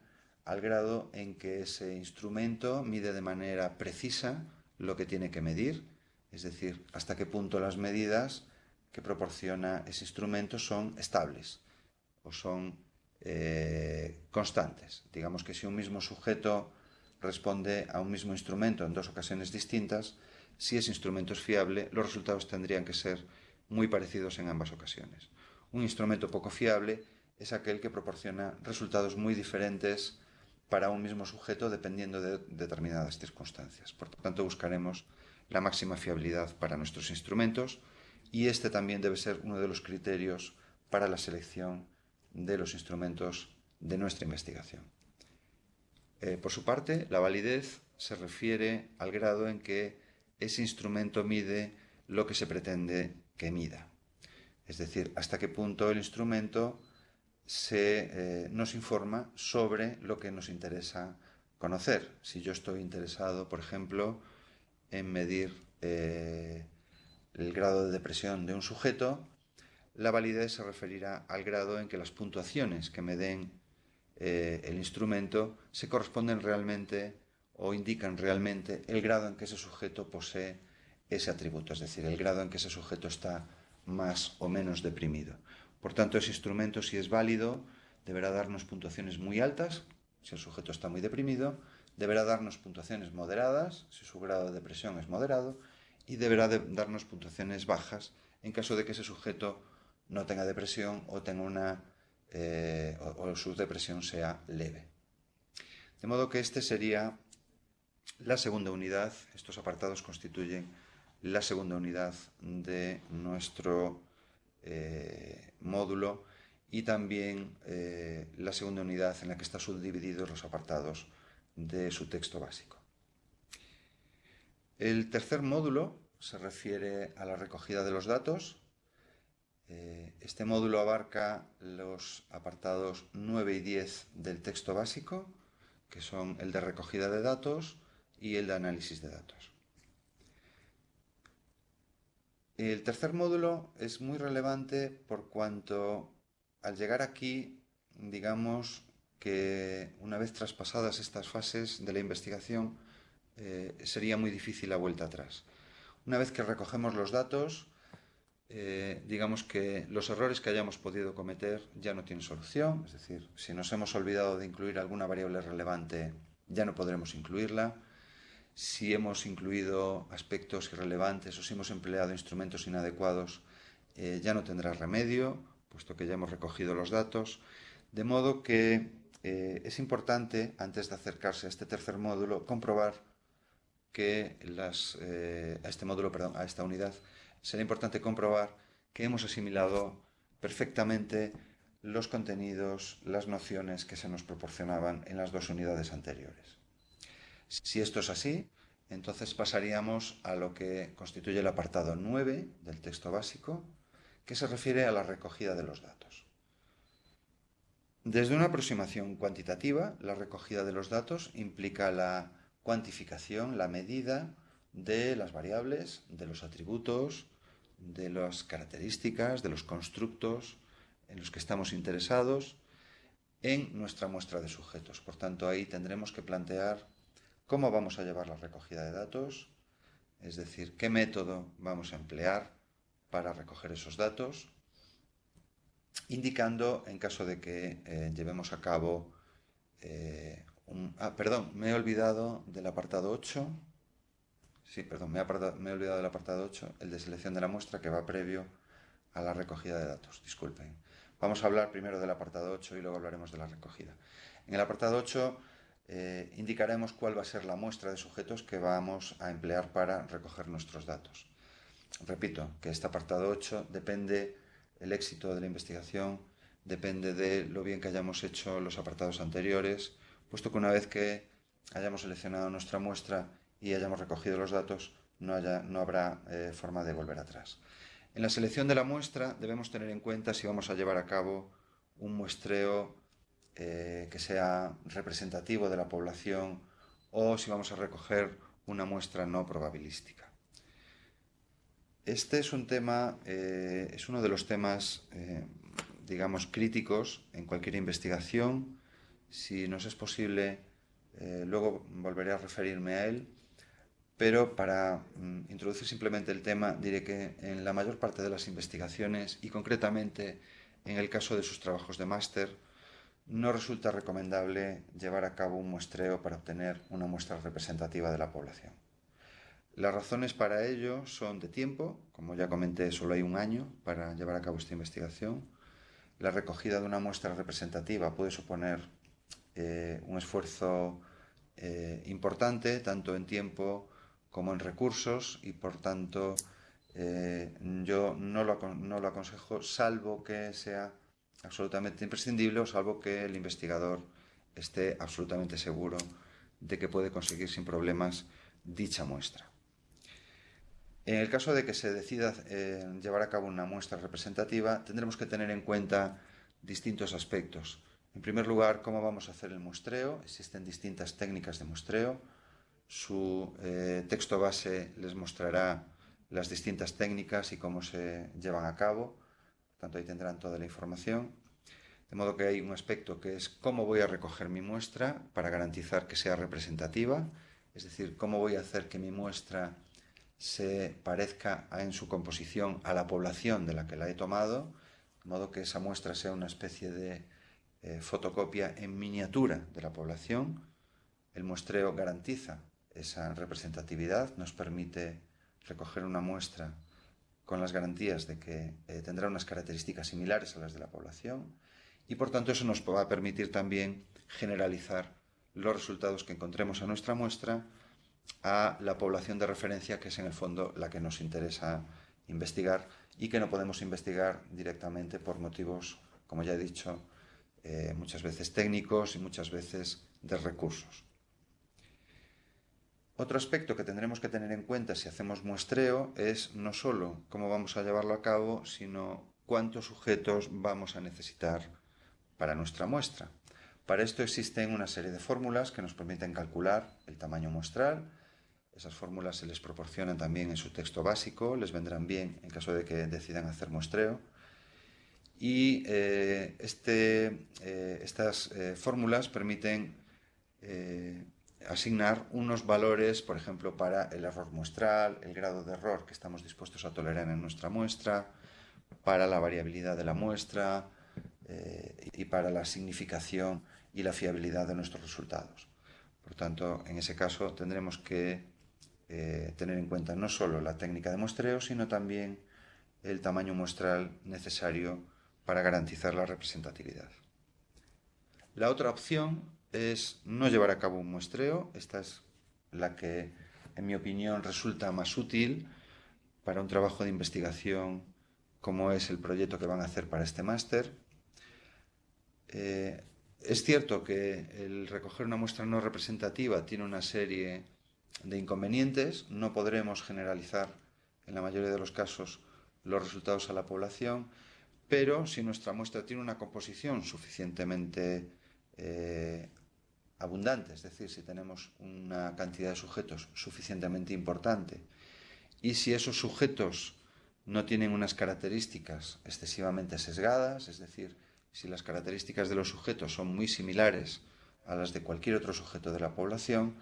al grado en que ese instrumento mide de manera precisa lo que tiene que medir, es decir, hasta qué punto las medidas que proporciona ese instrumento son estables o son eh, constantes. Digamos que si un mismo sujeto responde a un mismo instrumento en dos ocasiones distintas, si ese instrumento es fiable, los resultados tendrían que ser muy parecidos en ambas ocasiones. Un instrumento poco fiable es aquel que proporciona resultados muy diferentes para un mismo sujeto dependiendo de determinadas circunstancias. Por tanto, buscaremos la máxima fiabilidad para nuestros instrumentos y este también debe ser uno de los criterios para la selección de los instrumentos de nuestra investigación. Eh, por su parte, la validez se refiere al grado en que ese instrumento mide lo que se pretende que mida. Es decir, hasta qué punto el instrumento eh, nos informa sobre lo que nos interesa conocer. Si yo estoy interesado, por ejemplo, en medir eh, el grado de depresión de un sujeto, la validez se referirá al grado en que las puntuaciones que me den eh, el instrumento se corresponden realmente o indican realmente el grado en que ese sujeto posee ese atributo, es decir, el grado en que ese sujeto está más o menos deprimido. Por tanto, ese instrumento, si es válido, deberá darnos puntuaciones muy altas, si el sujeto está muy deprimido, deberá darnos puntuaciones moderadas, si su grado de depresión es moderado, y deberá darnos puntuaciones bajas en caso de que ese sujeto no tenga depresión o tenga una eh, o, su depresión sea leve. De modo que este sería la segunda unidad, estos apartados constituyen la segunda unidad de nuestro eh, módulo y también eh, la segunda unidad en la que están subdivididos los apartados de su texto básico. El tercer módulo se refiere a la recogida de los datos. Eh, este módulo abarca los apartados 9 y 10 del texto básico, que son el de recogida de datos y el de análisis de datos. El tercer módulo es muy relevante por cuanto al llegar aquí, digamos que una vez traspasadas estas fases de la investigación, eh, sería muy difícil la vuelta atrás. Una vez que recogemos los datos, eh, digamos que los errores que hayamos podido cometer ya no tienen solución, es decir, si nos hemos olvidado de incluir alguna variable relevante, ya no podremos incluirla. Si hemos incluido aspectos irrelevantes o si hemos empleado instrumentos inadecuados, eh, ya no tendrá remedio, puesto que ya hemos recogido los datos. De modo que es importante, antes de acercarse a este tercer módulo, comprobar que eh, a este módulo, perdón, a esta unidad, será importante comprobar que hemos asimilado perfectamente los contenidos, las nociones que se nos proporcionaban en las dos unidades anteriores. Si esto es así, entonces pasaríamos a lo que constituye el apartado 9 del texto básico, que se refiere a la recogida de los datos. Desde una aproximación cuantitativa, la recogida de los datos implica la cuantificación, la medida de las variables, de los atributos, de las características, de los constructos en los que estamos interesados en nuestra muestra de sujetos. Por tanto, ahí tendremos que plantear cómo vamos a llevar la recogida de datos, es decir, qué método vamos a emplear para recoger esos datos, indicando, en caso de que eh, llevemos a cabo eh, ah, perdón, me he olvidado del apartado 8. Sí, perdón, me he, olvidado del apartado 8, el de selección de la muestra que va previo a la recogida de datos. Disculpen. Vamos a hablar primero del apartado 8 y luego hablaremos de la recogida. En el apartado 8 eh, indicaremos cuál va a ser la muestra de sujetos que vamos a emplear para recoger nuestros datos. Repito que este apartado 8 depende el éxito de la investigación, depende de lo bien que hayamos hecho los apartados anteriores, puesto que una vez que hayamos seleccionado nuestra muestra y hayamos recogido los datos, no, habrá eh, forma de volver atrás. En la selección de la muestra debemos tener en cuenta si vamos a llevar a cabo un muestreo eh, que sea representativo de la población o si vamos a recoger una muestra no probabilística. Este es un tema, eh, es uno de los temas, digamos, críticos en cualquier investigación si nos es posible, luego volveré a referirme a él, pero para mm, introducir simplemente el tema diré que en la mayor parte de las investigaciones y concretamente en el caso de sus trabajos de máster, no resulta recomendable llevar a cabo un muestreo para obtener una muestra representativa de la población. Las razones para ello son de tiempo, como ya comenté, solo hay un año para llevar a cabo esta investigación, la recogida de una muestra representativa puede suponer eh, un esfuerzo eh, importante, tanto en tiempo como en recursos, y por tanto eh, yo no lo, no lo aconsejo, salvo que sea absolutamente imprescindible o salvo que el investigador esté absolutamente seguro de que puede conseguir sin problemas dicha muestra. En el caso de que se decida eh, llevar a cabo una muestra representativa, tendremos que tener en cuenta distintos aspectos. En primer lugar, cómo vamos a hacer el muestreo. Existen distintas técnicas de muestreo. Su eh, texto base les mostrará las distintas técnicas y cómo se llevan a cabo. Por tanto, ahí tendrán toda la información. De modo que hay un aspecto que es cómo voy a recoger mi muestra para garantizar que sea representativa, es decir, cómo voy a hacer que mi muestra se parezca en su composición a la población de la que la he tomado, de modo que esa muestra sea una especie de eh, fotocopia en miniatura de la población. El muestreo garantiza esa representatividad, nos permite recoger una muestra con las garantías de que eh, tendrá unas características similares a las de la población y por tanto eso nos va a permitir también generalizar los resultados que encontremos a nuestra muestra a la población de referencia que es en el fondo la que nos interesa investigar y que no podemos investigar directamente por motivos, como ya he dicho, eh, muchas veces técnicos y muchas veces de recursos. Otro aspecto que tendremos que tener en cuenta si hacemos muestreo es no solo cómo vamos a llevarlo a cabo, sino cuántos sujetos vamos a necesitar para nuestra muestra. Para esto existen una serie de fórmulas que nos permiten calcular el tamaño muestral. Esas fórmulas se les proporcionan también en su texto básico, les vendrán bien en caso de que decidan hacer muestreo. Y eh, este, eh, estas eh, fórmulas permiten asignar unos valores, por ejemplo, para el error muestral, el grado de error que estamos dispuestos a tolerar en nuestra muestra, para la variabilidad de la muestra, eh, y para la significación y la fiabilidad de nuestros resultados. Por tanto, en ese caso tendremos que eh, tener en cuenta no solo la técnica de muestreo, sino también el tamaño muestral necesario para garantizar la representatividad. La otra opción es no llevar a cabo un muestreo. Esta es la que, en mi opinión, resulta más útil para un trabajo de investigación como es el proyecto que van a hacer para este máster. Eh, es cierto que el recoger una muestra no representativa tiene una serie de inconvenientes. No podremos generalizar en la mayoría de los casos los resultados a la población, pero si nuestra muestra tiene una composición suficientemente eh, abundante, es decir, si tenemos una cantidad de sujetos suficientemente importante y si esos sujetos no tienen unas características excesivamente sesgadas, es decir, si las características de los sujetos son muy similares a las de cualquier otro sujeto de la población,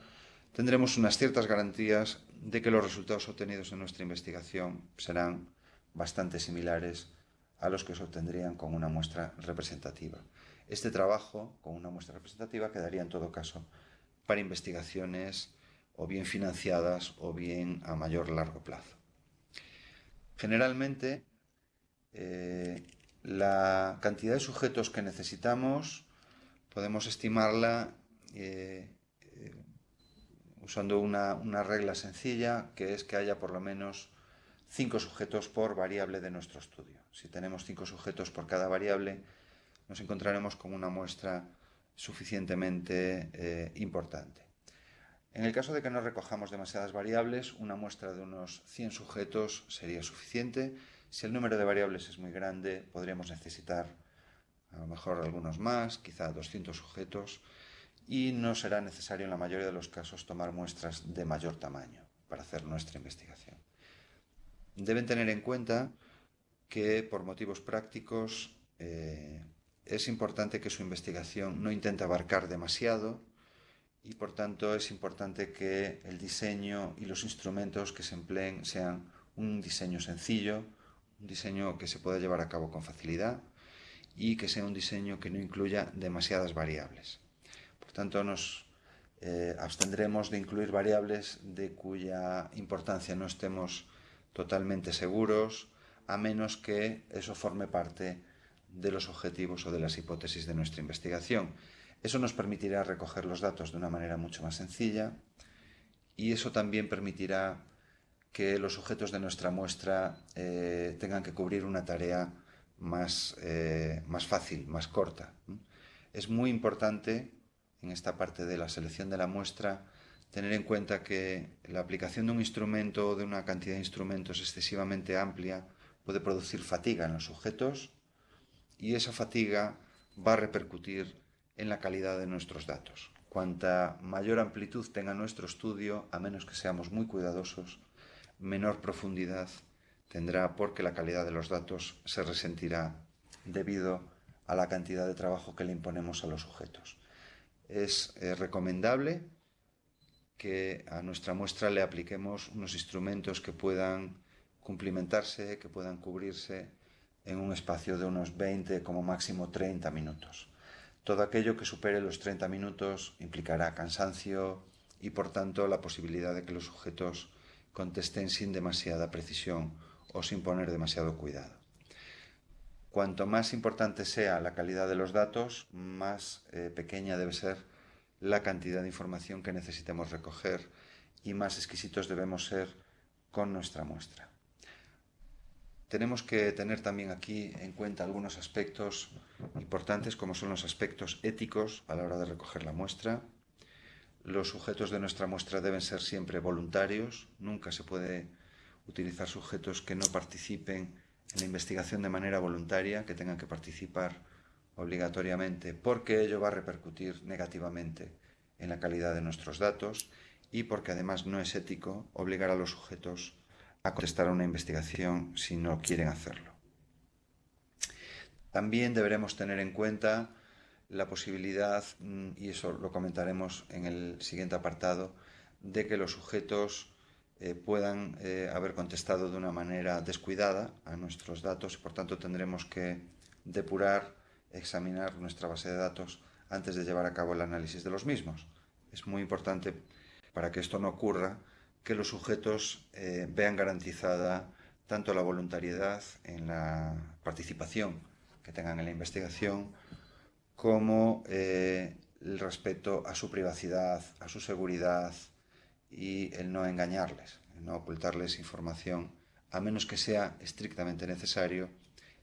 tendremos unas ciertas garantías de que los resultados obtenidos en nuestra investigación serán bastante similares a los que se obtendrían con una muestra representativa. Este trabajo con una muestra representativa quedaría en todo caso para investigaciones o bien financiadas o bien a mayor largo plazo. Generalmente, eh, la cantidad de sujetos que necesitamos podemos estimarla eh, eh, usando una, regla sencilla, que es que haya por lo menos cinco sujetos por variable de nuestro estudio. Si tenemos cinco sujetos por cada variable, nos encontraremos con una muestra suficientemente eh, importante. En el caso de que no recojamos demasiadas variables, una muestra de unos 100 sujetos sería suficiente, si el número de variables es muy grande, podríamos necesitar a lo mejor algunos más, quizá 200 sujetos, y no será necesario en la mayoría de los casos tomar muestras de mayor tamaño para hacer nuestra investigación. Deben tener en cuenta que por motivos prácticos eh, es importante que su investigación no intente abarcar demasiado y por tanto es importante que el diseño y los instrumentos que se empleen sean un diseño sencillo, un diseño que se pueda llevar a cabo con facilidad y que sea un diseño que no incluya demasiadas variables. Por tanto, nos eh, abstendremos de incluir variables de cuya importancia no estemos totalmente seguros, a menos que eso forme parte de los objetivos o de las hipótesis de nuestra investigación. Eso nos permitirá recoger los datos de una manera mucho más sencilla y eso también permitirá que los sujetos de nuestra muestra eh, tengan que cubrir una tarea más, eh, más fácil, más corta. Es muy importante en esta parte de la selección de la muestra tener en cuenta que la aplicación de un instrumento o de una cantidad de instrumentos excesivamente amplia puede producir fatiga en los sujetos y esa fatiga va a repercutir en la calidad de nuestros datos. Cuanta mayor amplitud tenga nuestro estudio, a menos que seamos muy cuidadosos, menor profundidad tendrá porque la calidad de los datos se resentirá debido a la cantidad de trabajo que le imponemos a los sujetos. Es eh, recomendable que a nuestra muestra le apliquemos unos instrumentos que puedan cumplimentarse, que puedan cubrirse en un espacio de unos 20, como máximo 30 minutos. Todo aquello que supere los 30 minutos implicará cansancio y por tanto la posibilidad de que los sujetos contesten sin demasiada precisión o sin poner demasiado cuidado. Cuanto más importante sea la calidad de los datos, más eh, pequeña debe ser la cantidad de información que necesitemos recoger y más exquisitos debemos ser con nuestra muestra. Tenemos que tener también aquí en cuenta algunos aspectos importantes como son los aspectos éticos a la hora de recoger la muestra. Los sujetos de nuestra muestra deben ser siempre voluntarios, nunca se puede utilizar sujetos que no participen en la investigación de manera voluntaria, que tengan que participar obligatoriamente, porque ello va a repercutir negativamente en la calidad de nuestros datos y porque además no es ético obligar a los sujetos a contestar a una investigación si no quieren hacerlo. También deberemos tener en cuenta la posibilidad, mm, y eso lo comentaremos en el siguiente apartado, de que los sujetos eh, puedan eh, haber contestado de una manera descuidada a nuestros datos y por tanto tendremos que depurar, examinar nuestra base de datos antes de llevar a cabo el análisis de los mismos. Es muy importante para que esto no ocurra que los sujetos eh, vean garantizada tanto la voluntariedad en la participación que tengan en la investigación como eh, el respeto a su privacidad, a su seguridad y el no engañarles, el no ocultarles información a menos que sea estrictamente necesario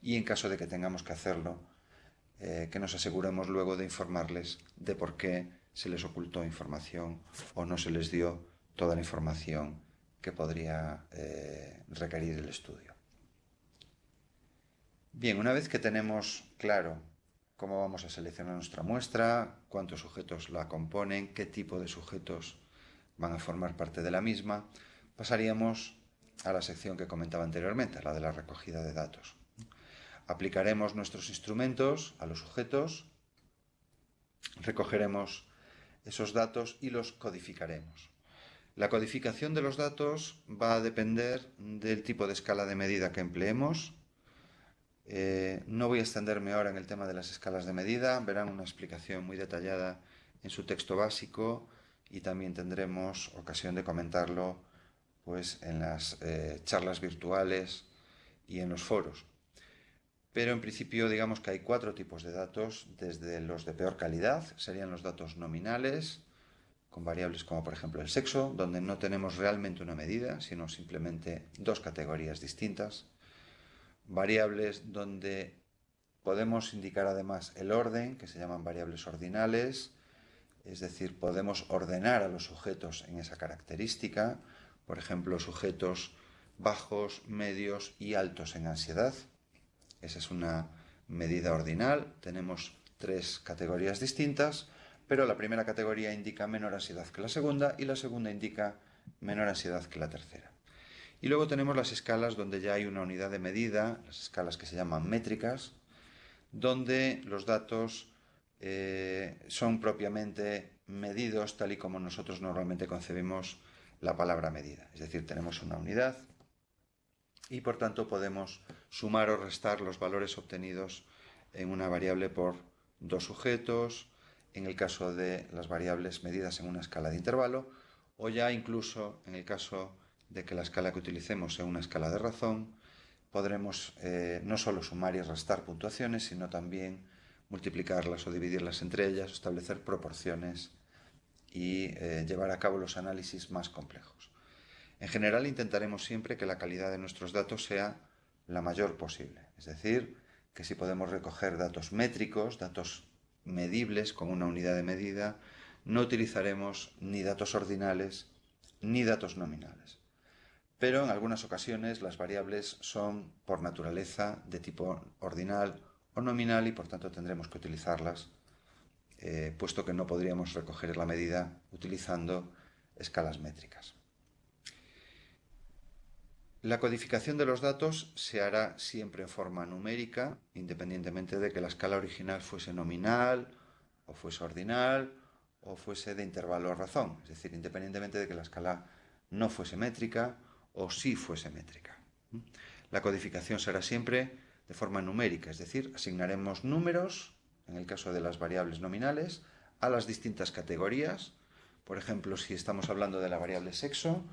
y en caso de que tengamos que hacerlo, eh, que nos aseguremos luego de informarles de por qué se les ocultó información o no se les dio toda la información que podría eh, requerir el estudio. Bien, una vez que tenemos claro cómo vamos a seleccionar nuestra muestra, cuántos sujetos la componen, qué tipo de sujetos van a formar parte de la misma, pasaríamos a la sección que comentaba anteriormente, la de la recogida de datos. Aplicaremos nuestros instrumentos a los sujetos, recogeremos esos datos y los codificaremos. La codificación de los datos va a depender del tipo de escala de medida que empleemos. Eh, no voy a extenderme ahora en el tema de las escalas de medida, verán una explicación muy detallada en su texto básico y también tendremos ocasión de comentarlo pues, en las eh, charlas virtuales y en los foros. Pero en principio digamos que hay cuatro tipos de datos, desde los de peor calidad, serían los datos nominales, con variables como por ejemplo el sexo, donde no tenemos realmente una medida, sino simplemente dos categorías distintas. Variables donde podemos indicar además el orden, que se llaman variables ordinales, es decir, podemos ordenar a los sujetos en esa característica, por ejemplo, sujetos bajos, medios y altos en ansiedad. Esa es una medida ordinal, tenemos tres categorías distintas, pero la primera categoría indica menor ansiedad que la segunda y la segunda indica menor ansiedad que la tercera. Y luego tenemos las escalas donde ya hay una unidad de medida, las escalas que se llaman métricas, donde los datos eh, son propiamente medidos tal y como nosotros normalmente concebimos la palabra medida. Es decir, tenemos una unidad y por tanto podemos sumar o restar los valores obtenidos en una variable por dos sujetos, en el caso de las variables medidas en una escala de intervalo o ya incluso en el caso de que la escala que utilicemos sea una escala de razón, podremos eh, no solo sumar y restar puntuaciones, sino también multiplicarlas o dividirlas entre ellas, establecer proporciones y eh, llevar a cabo los análisis más complejos. En general intentaremos siempre que la calidad de nuestros datos sea la mayor posible, es decir, que si podemos recoger datos métricos, datos medibles con una unidad de medida, no utilizaremos ni datos ordinales ni datos nominales. Pero en algunas ocasiones las variables son por naturaleza de tipo ordinal o nominal y por tanto tendremos que utilizarlas, eh, puesto que no podríamos recoger la medida utilizando escalas métricas. La codificación de los datos se hará siempre en forma numérica, independientemente de que la escala original fuese nominal, o fuese ordinal, o fuese de intervalo razón, es decir, independientemente de que la escala no fuese métrica o sí fuese métrica. La codificación será siempre de forma numérica, es decir, asignaremos números, en el caso de las variables nominales, a las distintas categorías. Por ejemplo, si estamos hablando de la variable sexo,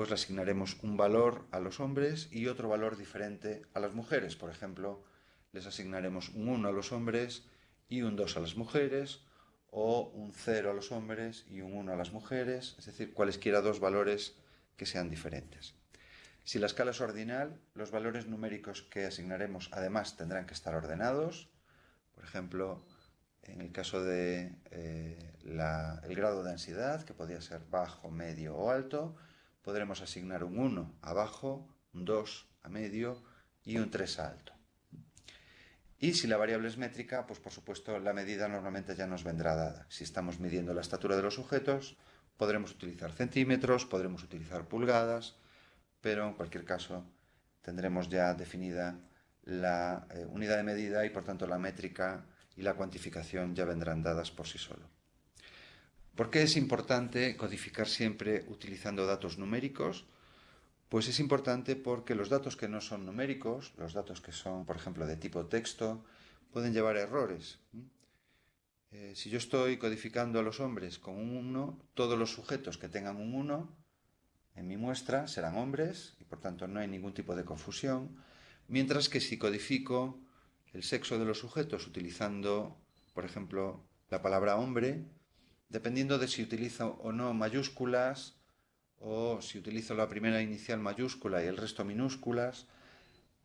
pues le asignaremos un valor a los hombres y otro valor diferente a las mujeres. Por ejemplo, les asignaremos un 1 a los hombres y un 2 a las mujeres, o un 0 a los hombres y un 1 a las mujeres, es decir, cualesquiera dos valores que sean diferentes. Si la escala es ordinal, los valores numéricos que asignaremos además tendrán que estar ordenados. Por ejemplo, en el caso de eh, grado de ansiedad, que podría ser bajo, medio o alto, podremos asignar un 1 a bajo, un 2 a medio y un 3 a alto. Y si la variable es métrica, pues por supuesto la medida normalmente ya nos vendrá dada. Si estamos midiendo la estatura de los sujetos, podremos utilizar centímetros, podremos utilizar pulgadas, pero en cualquier caso tendremos ya definida la eh, unidad de medida y por tanto la métrica y la cuantificación ya vendrán dadas por sí solo. ¿Por qué es importante codificar siempre utilizando datos numéricos? Pues es importante porque los datos que no son numéricos, los datos que son, por ejemplo, de tipo texto, pueden llevar errores. Eh, si yo estoy codificando a los hombres con un 1, todos los sujetos que tengan un 1 en mi muestra serán hombres y por tanto no hay ningún tipo de confusión, mientras que si codifico el sexo de los sujetos utilizando, por ejemplo, la palabra hombre, dependiendo de si utilizo o no mayúsculas o si utilizo la primera inicial mayúscula y el resto minúsculas,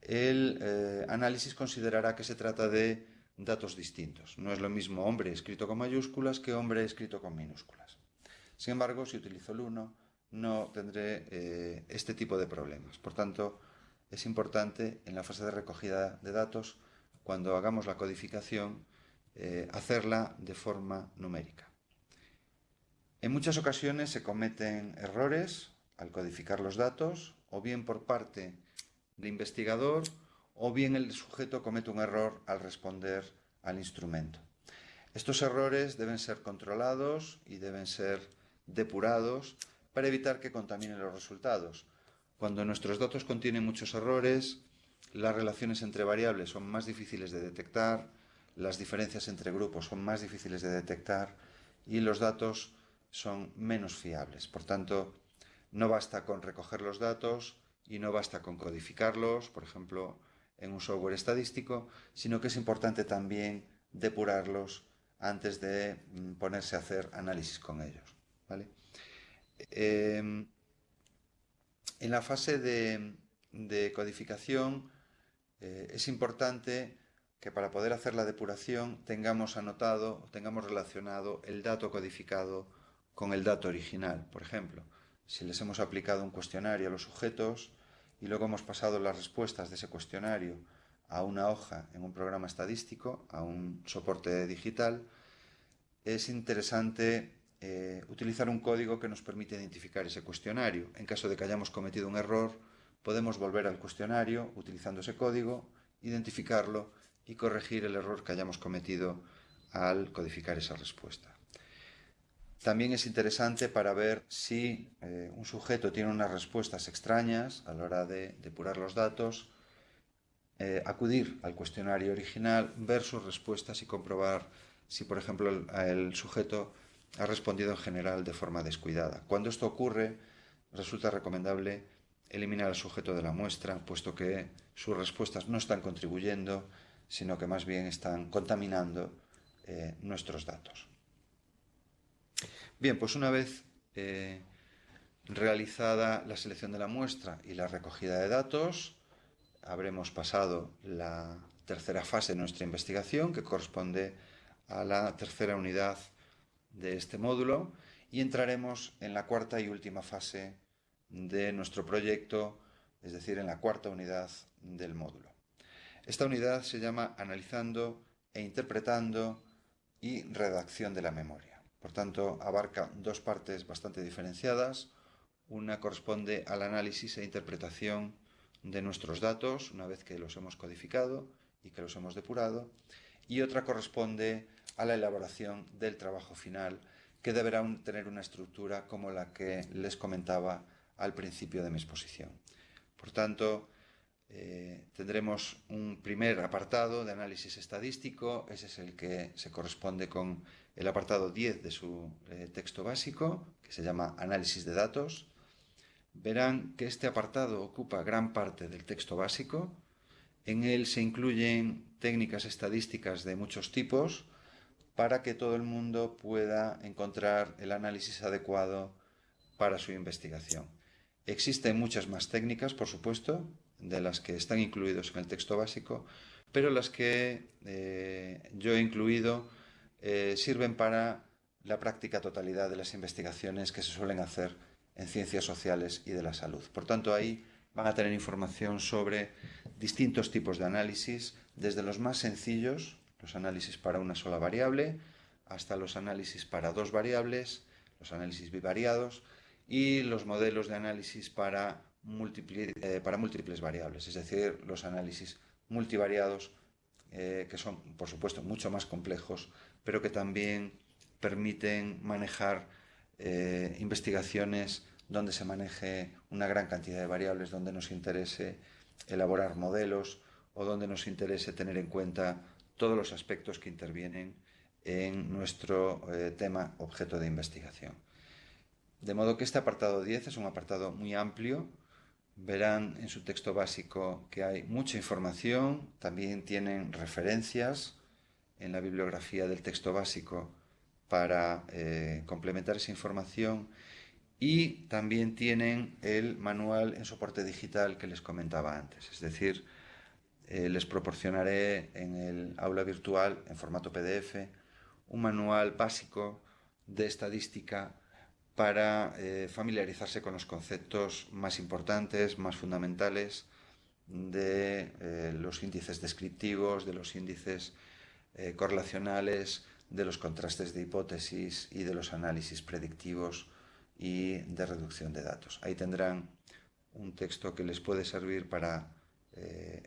el eh, análisis considerará que se trata de datos distintos. No es lo mismo hombre escrito con mayúsculas que hombre escrito con minúsculas. Sin embargo, si utilizo el 1, no tendré eh, este tipo de problemas. Por tanto, es importante en la fase de recogida de datos, cuando hagamos la codificación, eh, hacerla de forma numérica. En muchas ocasiones se cometen errores al codificar los datos, o bien por parte del investigador, o bien el sujeto comete un error al responder al instrumento. Estos errores deben ser controlados y deben ser depurados para evitar que contaminen los resultados. Cuando nuestros datos contienen muchos errores, las relaciones entre variables son más difíciles de detectar, las diferencias entre grupos son más difíciles de detectar y los datos son menos fiables. Por tanto, no basta con recoger los datos y no basta con codificarlos, por ejemplo, en un software estadístico, sino que es importante también depurarlos antes de mm, ponerse a hacer análisis con ellos. Em, en la fase de, codificación eh, es importante que para poder hacer la depuración tengamos anotado, tengamos relacionado el dato codificado con el dato original. Por ejemplo, si les hemos aplicado un cuestionario a los sujetos y luego hemos pasado las respuestas de ese cuestionario a una hoja en un programa estadístico, a un soporte digital, es interesante eh, utilizar un código que nos permite identificar ese cuestionario. En caso de que hayamos cometido un error, podemos volver al cuestionario utilizando ese código, identificarlo y corregir el error que hayamos cometido al codificar esa respuesta. También es interesante para ver si eh, un sujeto tiene unas respuestas extrañas a la hora de depurar los datos, eh, acudir al cuestionario original, ver sus respuestas y comprobar si, por ejemplo, el, sujeto ha respondido en general de forma descuidada. Cuando esto ocurre, resulta recomendable eliminar al sujeto de la muestra, puesto que sus respuestas no están contribuyendo, sino que más bien están contaminando eh, nuestros datos. Bien, pues una vez eh, realizada la selección de la muestra y la recogida de datos, habremos pasado la tercera fase de nuestra investigación, que corresponde a la tercera unidad de este módulo, y entraremos en la cuarta y última fase de nuestro proyecto, es decir, en la cuarta unidad del módulo. Esta unidad se llama Analizando e Interpretando y Redacción de la Memoria. Por tanto, abarca dos partes bastante diferenciadas. Una corresponde al análisis e interpretación de nuestros datos una vez que los hemos codificado y que los hemos depurado. Y otra corresponde a la elaboración del trabajo final que deberá tener una estructura como la que les comentaba al principio de mi exposición. Por tanto, eh, tendremos un primer apartado de análisis estadístico, ese es el que se corresponde con el apartado 10 de su eh, texto básico, que se llama Análisis de datos. Verán que este apartado ocupa gran parte del texto básico. En él se incluyen técnicas estadísticas de muchos tipos para que todo el mundo pueda encontrar el análisis adecuado para su investigación. Existen muchas más técnicas, por supuesto, de las que están incluidos en el texto básico, pero las que eh, yo he incluido eh, sirven para la práctica totalidad de las investigaciones que se suelen hacer en ciencias sociales y de la salud. Por tanto, ahí van a tener información sobre distintos tipos de análisis, desde los más sencillos, los análisis para una sola variable, hasta los análisis para dos variables, los análisis bivariados, y los modelos de análisis para, eh, múltiples variables, es decir, los análisis multivariados, eh, que son, por supuesto, mucho más complejos, pero que también permiten manejar eh, investigaciones donde se maneje una gran cantidad de variables, donde nos interese elaborar modelos o donde nos interese tener en cuenta todos los aspectos que intervienen en nuestro tema objeto de investigación. De modo que este apartado 10 es un apartado muy amplio. Verán en su texto básico que hay mucha información, también tienen referencias en la bibliografía del texto básico para eh, complementar esa información y también tienen el manual en soporte digital que les comentaba antes. Es decir, eh, les proporcionaré en el aula virtual, en formato PDF, un manual básico de estadística para eh, familiarizarse con los conceptos más importantes, más fundamentales de los índices descriptivos, de los índices eh, correlacionales, de los contrastes de hipótesis y de los análisis predictivos y de reducción de datos. Ahí tendrán un texto que les puede servir para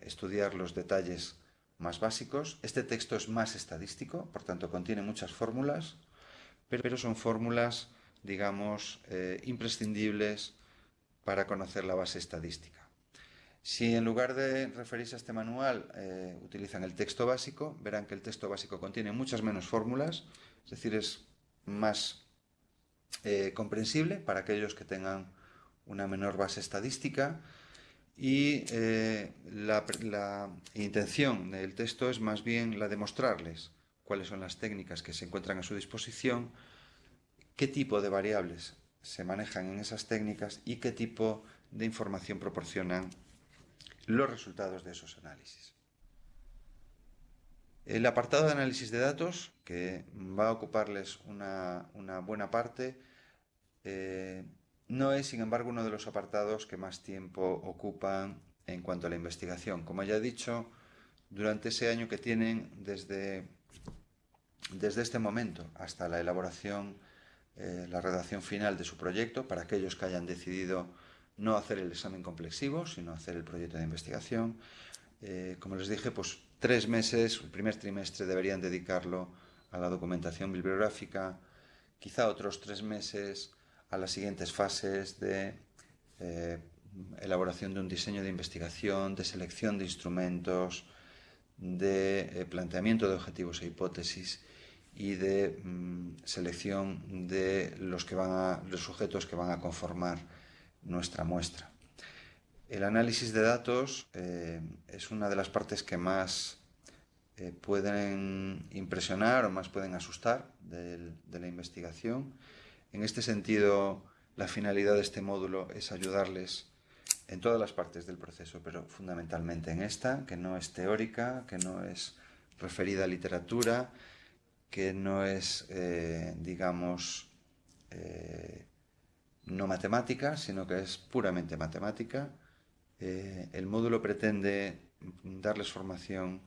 estudiar los detalles más básicos. Este texto es más estadístico, por tanto contiene muchas fórmulas, pero son fórmulas digamos, eh, imprescindibles para conocer la base estadística. Si en lugar de referirse a este manual eh, utilizan el texto básico, verán que el texto básico contiene muchas menos fórmulas, es decir, es más eh, comprensible para aquellos que tengan una menor base estadística y la, la intención del texto es más bien la de mostrarles cuáles son las técnicas que se encuentran a su disposición qué tipo de variables se manejan en esas técnicas y qué tipo de información proporcionan los resultados de esos análisis. El apartado de análisis de datos, que va a ocuparles una, buena parte, eh, no es, sin embargo, uno de los apartados que más tiempo ocupan en cuanto a la investigación. Como ya he dicho, durante ese año que tienen desde, desde este momento hasta la elaboración eh, la redacción final de su proyecto para aquellos que hayan decidido no hacer el examen complexivo, sino hacer el proyecto de investigación. Eh, como les dije, pues tres meses, el primer trimestre deberían dedicarlo a la documentación bibliográfica, quizá otros tres meses a las siguientes fases de eh, elaboración de un diseño de investigación, de selección de instrumentos, de planteamiento de objetivos e hipótesis y de mm, selección de los, que van a, los sujetos que van a conformar nuestra muestra. El análisis de datos eh, es una de las partes que más eh, pueden impresionar o más pueden asustar de la investigación. En este sentido, la finalidad de este módulo es ayudarles en todas las partes del proceso, pero fundamentalmente en esta, que no es teórica, que no es referida a literatura, que no es, eh, digamos, no matemática, sino que es puramente matemática. Eh, el módulo pretende darles formación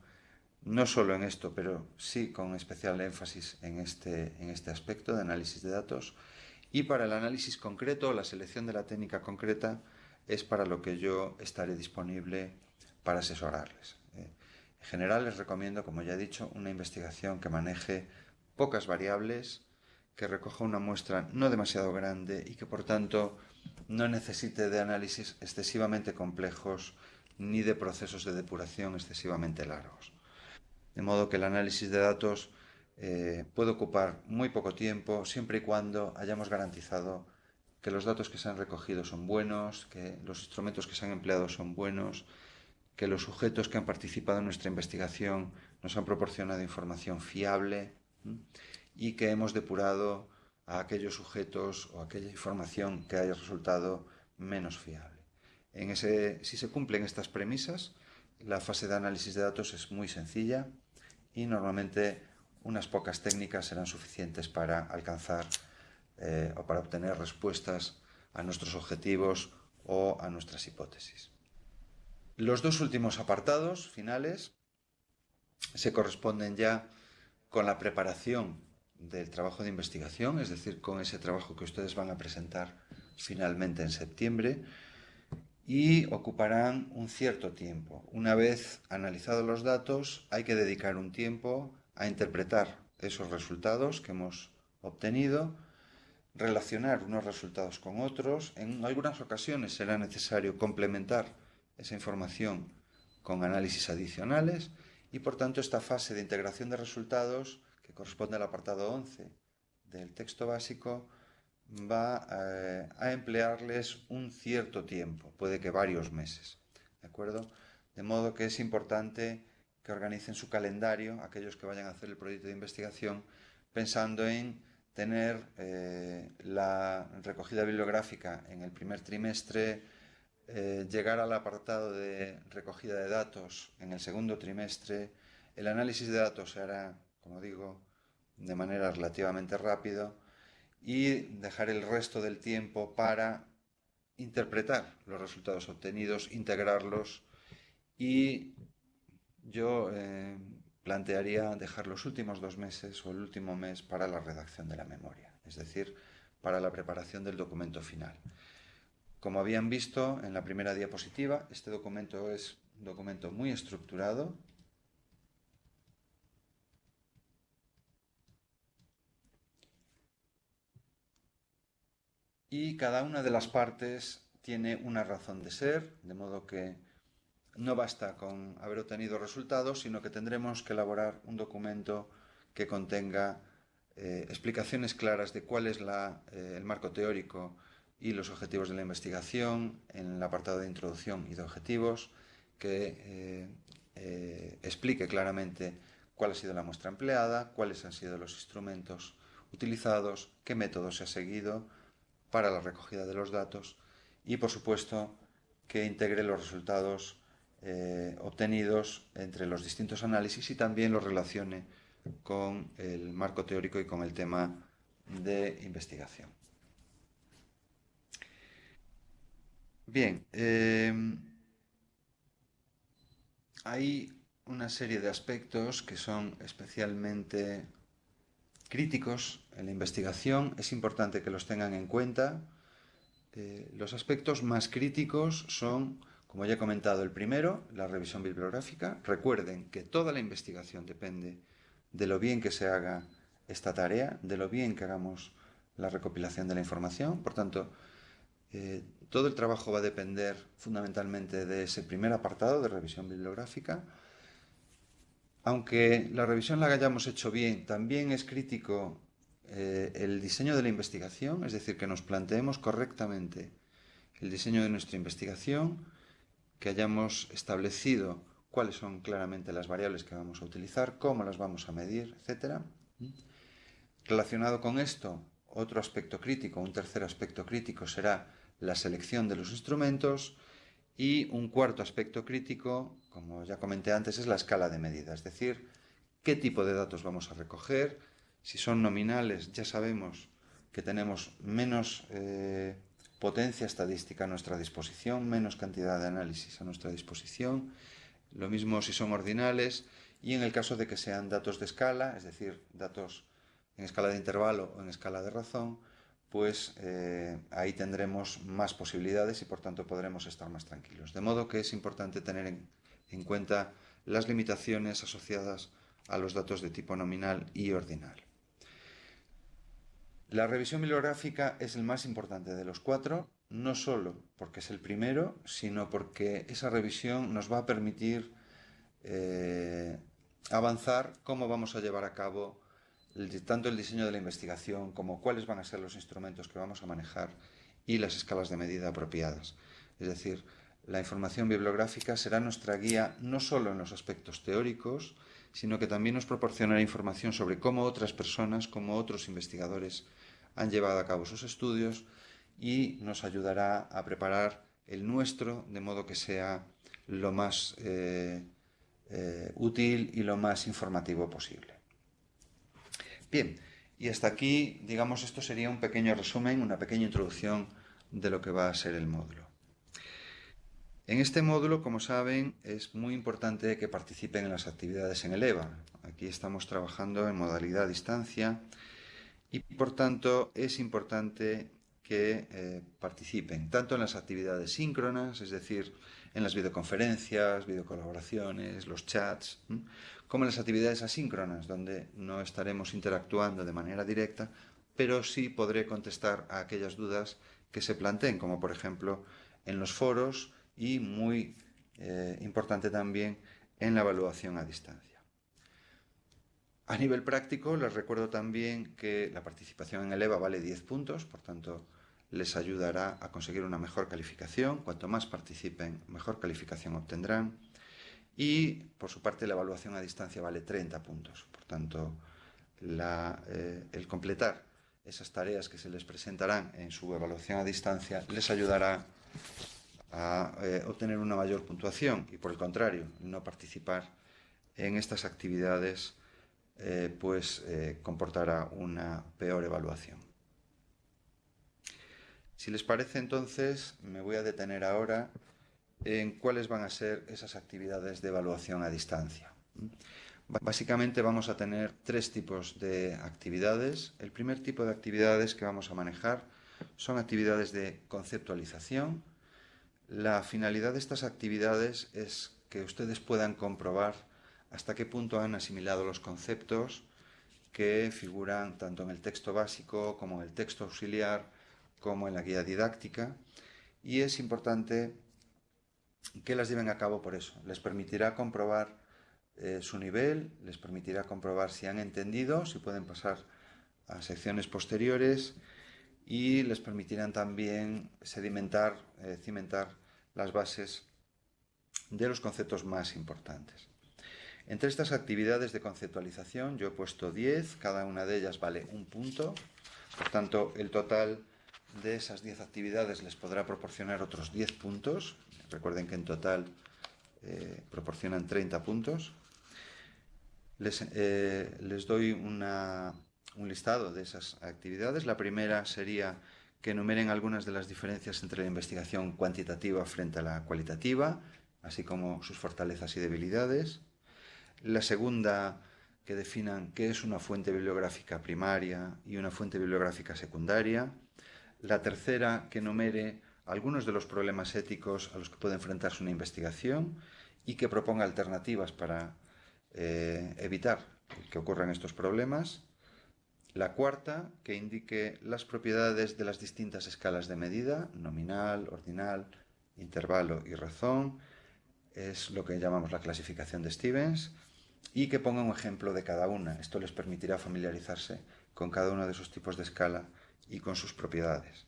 no solo en esto, pero sí con especial énfasis en este, en este aspecto de análisis de datos. Y para el análisis concreto, la selección de la técnica concreta, es para lo que yo estaré disponible para asesorarles. En general les recomiendo, como ya he dicho, una investigación que maneje pocas variables, que recoja una muestra no demasiado grande y que por tanto no necesite de análisis excesivamente complejos ni de procesos de depuración excesivamente largos. De modo que el análisis de datos eh, puede ocupar muy poco tiempo siempre y cuando hayamos garantizado que los datos que se han recogido son buenos, que los instrumentos que se han empleado son buenos, que los sujetos que han participado en nuestra investigación nos han proporcionado información fiable y que hemos depurado a aquellos sujetos o aquella información que haya resultado menos fiable. En ese, si se cumplen estas premisas, la fase de análisis de datos es muy sencilla y normalmente unas pocas técnicas serán suficientes para alcanzar eh, o para obtener respuestas a nuestros objetivos o a nuestras hipótesis. Los dos últimos apartados finales se corresponden ya con la preparación del trabajo de investigación, es decir, con ese trabajo que ustedes van a presentar finalmente en septiembre y ocuparán un cierto tiempo. Una vez analizados los datos, hay que dedicar un tiempo a interpretar esos resultados que hemos obtenido, relacionar unos resultados con otros. En algunas ocasiones será necesario complementar esa información con análisis adicionales y por tanto esta fase de integración de resultados corresponde al apartado 11 del texto básico va eh, a emplearles un cierto tiempo, puede que varios meses, ¿de acuerdo? De modo que es importante que organicen su calendario, aquellos que vayan a hacer el proyecto de investigación, pensando en tener eh, la recogida bibliográfica en el primer trimestre, eh, llegar al apartado de recogida de datos en el segundo trimestre. El análisis de datos se hará, como digo, de manera relativamente rápido y dejar el resto del tiempo para interpretar los resultados obtenidos, integrarlos y yo eh, plantearía dejar los últimos dos meses o el último mes para la redacción de la memoria, es decir, para la preparación del documento final. Como habían visto en la primera diapositiva, este documento es un documento muy estructurado. Y cada una de las partes tiene una razón de ser, de modo que no basta con haber obtenido resultados, sino que tendremos que elaborar un documento que contenga eh, explicaciones claras de cuál es eh, el marco teórico y los objetivos de la investigación en el apartado de introducción y de objetivos, que eh, explique claramente cuál ha sido la muestra empleada, cuáles han sido los instrumentos utilizados, qué método se ha seguido para la recogida de los datos y, por supuesto, que integre los resultados eh, obtenidos entre los distintos análisis y también los relacione con el marco teórico y con el tema de investigación. Bien, em, hay una serie de aspectos que son especialmente críticos en la investigación. Es importante que los tengan en cuenta. Eh, los aspectos más críticos son, como ya he comentado, el primero, la revisión bibliográfica. Recuerden que toda la investigación depende de lo bien que se haga esta tarea, de lo bien que hagamos la recopilación de la información. Por tanto, eh, todo el trabajo va a depender fundamentalmente de ese primer apartado de revisión bibliográfica. Aunque la revisión la hayamos hecho bien, también es crítico eh, el diseño de la investigación, es decir, que nos planteemos correctamente el diseño de nuestra investigación, que hayamos establecido cuáles son claramente las variables que vamos a utilizar, cómo las vamos a medir, etc. Relacionado con esto, otro aspecto crítico, un tercer aspecto crítico será la selección de los instrumentos y un cuarto aspecto crítico, como ya comenté antes, es la escala de medida, es decir, qué tipo de datos vamos a recoger, si son nominales ya sabemos que tenemos menos eh, potencia estadística a nuestra disposición, menos cantidad de análisis a nuestra disposición, lo mismo si son ordinales y en el caso de que sean datos de escala, es decir, datos en escala de intervalo o en escala de razón, pues eh, ahí tendremos más posibilidades y por tanto podremos estar más tranquilos. De modo que es importante tener en cuenta las limitaciones asociadas a los datos de tipo nominal y ordinal. La revisión bibliográfica es el más importante de los cuatro, no solo porque es el primero, sino porque esa revisión nos va a permitir eh, avanzar cómo vamos a llevar a cabo tanto el diseño de la investigación como cuáles van a ser los instrumentos que vamos a manejar y las escalas de medida apropiadas. Es decir, la información bibliográfica será nuestra guía no solo en los aspectos teóricos, sino que también nos proporcionará información sobre cómo otras personas, cómo otros investigadores han llevado a cabo sus estudios y nos ayudará a preparar el nuestro de modo que sea lo más eh, eh, útil y lo más informativo posible. Bien, y hasta aquí, digamos, esto sería un pequeño resumen, una pequeña introducción de lo que va a ser el módulo. En este módulo, como saben, es muy importante que participen en las actividades en el EVA. Aquí estamos trabajando en modalidad a distancia y por tanto es importante que eh, participen tanto en las actividades síncronas, es decir, en las videoconferencias, videocolaboraciones, los chats, como en las actividades asíncronas, donde no estaremos interactuando de manera directa, pero sí podré contestar a aquellas dudas que se planteen, como por ejemplo en los foros y muy eh, importante también en la evaluación a distancia. A nivel práctico, les recuerdo también que la participación en el EVA vale 10 puntos, por tanto, les ayudará a conseguir una mejor calificación. Cuanto más participen, mejor calificación obtendrán. Y, por su parte, la evaluación a distancia vale 30 puntos. Por tanto, eh, el completar esas tareas que se les presentarán en su evaluación a distancia les ayudará a eh, obtener una mayor puntuación y, por el contrario, no participar en estas actividades eh, pues comportará una peor evaluación. Si les parece entonces, me voy a detener ahora en cuáles van a ser esas actividades de evaluación a distancia. Básicamente vamos a tener tres tipos de actividades. El primer tipo de actividades que vamos a manejar son actividades de conceptualización. La finalidad de estas actividades es que ustedes puedan comprobar hasta qué punto han asimilado los conceptos que figuran tanto en el texto básico como en el texto auxiliar como en la guía didáctica y es importante que las lleven a cabo por eso. Les permitirá comprobar eh, su nivel, les permitirá comprobar si han entendido, si pueden pasar a secciones posteriores y les permitirán también sedimentar, eh, cimentar las bases de los conceptos más importantes. Entre estas actividades de conceptualización yo he puesto 10, cada una de ellas vale un punto, por tanto el total de esas 10 actividades les podrá proporcionar otros 10 puntos, recuerden que en total eh, proporcionan 30 puntos. Les, eh, les doy una, un listado de esas actividades. La primera sería que enumeren algunas de las diferencias entre la investigación cuantitativa frente a la cualitativa, así como sus fortalezas y debilidades. La segunda, que definan qué es una fuente bibliográfica primaria y una fuente bibliográfica secundaria. La tercera, que enumere algunos de los problemas éticos a los que puede enfrentarse una investigación y que proponga alternativas para eh, evitar que ocurran estos problemas. La cuarta, que indique las propiedades de las distintas escalas de medida, nominal, ordinal, intervalo y razón, es lo que llamamos la clasificación de Stevens y que ponga un ejemplo de cada una. Esto les permitirá familiarizarse con cada uno de esos tipos de escala y con sus propiedades.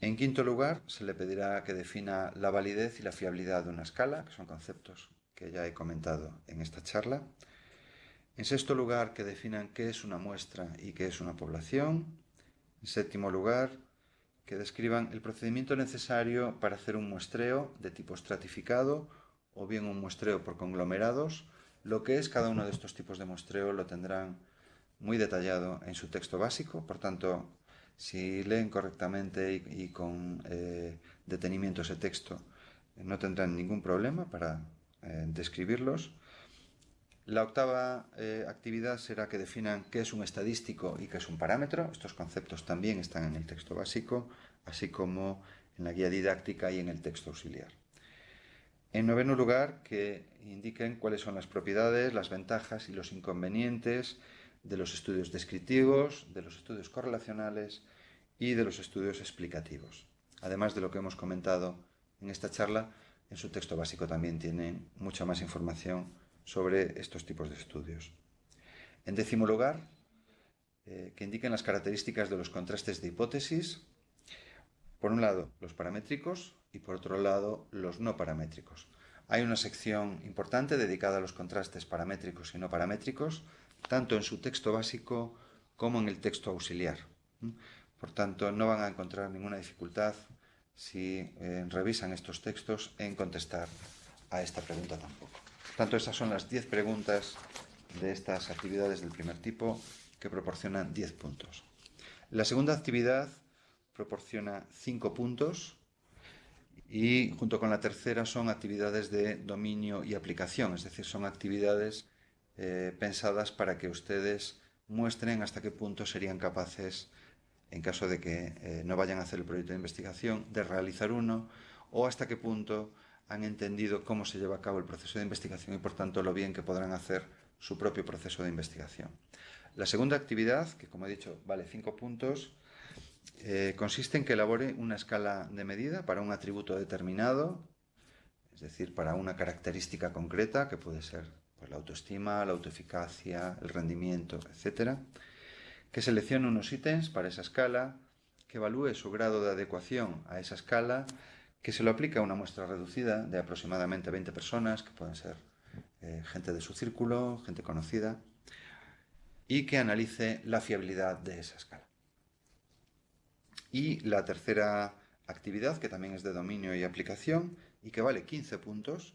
En quinto lugar, se le pedirá que defina la validez y la fiabilidad de una escala, que son conceptos que ya he comentado en esta charla. En sexto lugar, que definan qué es una muestra y qué es una población. En séptimo lugar, que describan el procedimiento necesario para hacer un muestreo de tipo estratificado o bien un muestreo por conglomerados. Lo que es cada uno de estos tipos de muestreo lo tendrán muy detallado en su texto básico, por tanto, si leen correctamente y, con eh, detenimiento ese texto, no tendrán ningún problema para eh, describirlos. La octava eh, actividad será que definan qué es un estadístico y qué es un parámetro. Estos conceptos también están en el texto básico, así como en la guía didáctica y en el texto auxiliar. En noveno lugar, que indiquen cuáles son las propiedades, las ventajas y los inconvenientes de los estudios descriptivos, de los estudios correlacionales y de los estudios explicativos. Además de lo que hemos comentado en esta charla, en su texto básico también tienen mucha más información sobre estos tipos de estudios. En décimo lugar, eh, que indiquen las características de los contrastes de hipótesis. Por un lado, los paramétricos y por otro lado, los no paramétricos. Hay una sección importante dedicada a los contrastes paramétricos y no paramétricos, tanto en su texto básico como en el texto auxiliar. Por tanto, no van a encontrar ninguna dificultad si eh, revisan estos textos en contestar a esta pregunta tampoco tanto, esas son las 10 preguntas de estas actividades del primer tipo que proporcionan 10 puntos. La segunda actividad proporciona 5 puntos y junto con la tercera son actividades de dominio y aplicación, es decir, son actividades eh, pensadas para que ustedes muestren hasta qué punto serían capaces, en caso de que eh, no vayan a hacer el proyecto de investigación, de realizar uno o hasta qué punto han entendido cómo se lleva a cabo el proceso de investigación y por tanto lo bien que podrán hacer su propio proceso de investigación. La segunda actividad, que como he dicho vale cinco puntos, eh, consiste en que elabore una escala de medida para un atributo determinado, es decir, para una característica concreta, que puede ser pues, la autoestima, la autoeficacia, el rendimiento, etc. Que seleccione unos ítems para esa escala, que evalúe su grado de adecuación a esa escala que se lo aplica a una muestra reducida de aproximadamente 20 personas, que pueden ser eh, gente de su círculo, gente conocida, y que analice la fiabilidad de esa escala. Y la tercera actividad, que también es de dominio y aplicación, y que vale 15 puntos,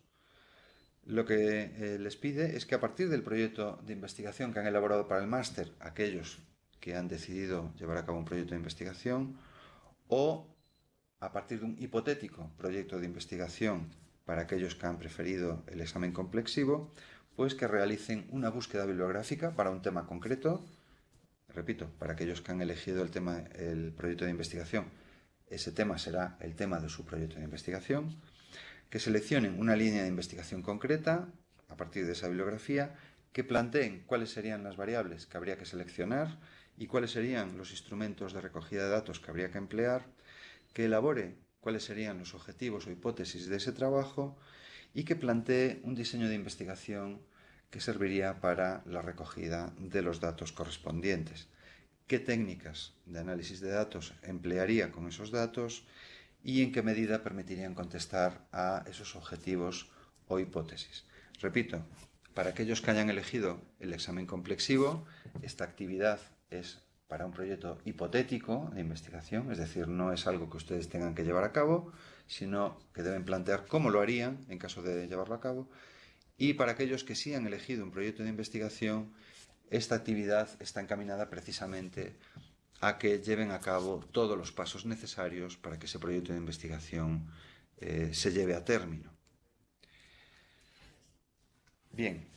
lo que eh, les pide es que a partir del proyecto de investigación que han elaborado para el máster, aquellos que han decidido llevar a cabo un proyecto de investigación, o a partir de un hipotético proyecto de investigación para aquellos que han preferido el examen complexivo, pues que realicen una búsqueda bibliográfica para un tema concreto. Repito, para aquellos que han elegido el tema, el proyecto de investigación, ese tema será el tema de su proyecto de investigación. Que seleccionen una línea de investigación concreta a partir de esa bibliografía, que planteen cuáles serían las variables que habría que seleccionar y cuáles serían los instrumentos de recogida de datos que habría que emplear, que elabore cuáles serían los objetivos o hipótesis de ese trabajo y que plantee un diseño de investigación que serviría para la recogida de los datos correspondientes. ¿Qué técnicas de análisis de datos emplearía con esos datos y en qué medida permitirían contestar a esos objetivos o hipótesis? Repito, para aquellos que hayan elegido el examen complexivo, esta actividad es para un proyecto hipotético de investigación, es decir, no es algo que ustedes tengan que llevar a cabo, sino que deben plantear cómo lo harían en caso de llevarlo a cabo. Y para aquellos que sí han elegido un proyecto de investigación, esta actividad está encaminada precisamente a que lleven a cabo todos los pasos necesarios para que ese proyecto de investigación eh, se lleve a término. Bien,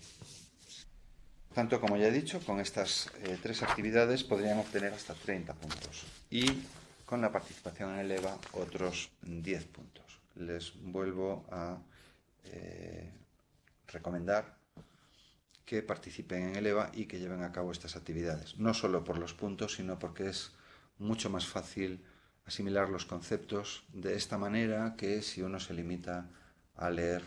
tanto, como ya he dicho, con estas eh, tres actividades podrían obtener hasta 30 puntos y con la participación en el EVA otros 10 puntos. Les vuelvo a eh, recomendar que participen en el EVA y que lleven a cabo estas actividades, no solo por los puntos, sino porque es mucho más fácil asimilar los conceptos de esta manera que si uno se limita a leer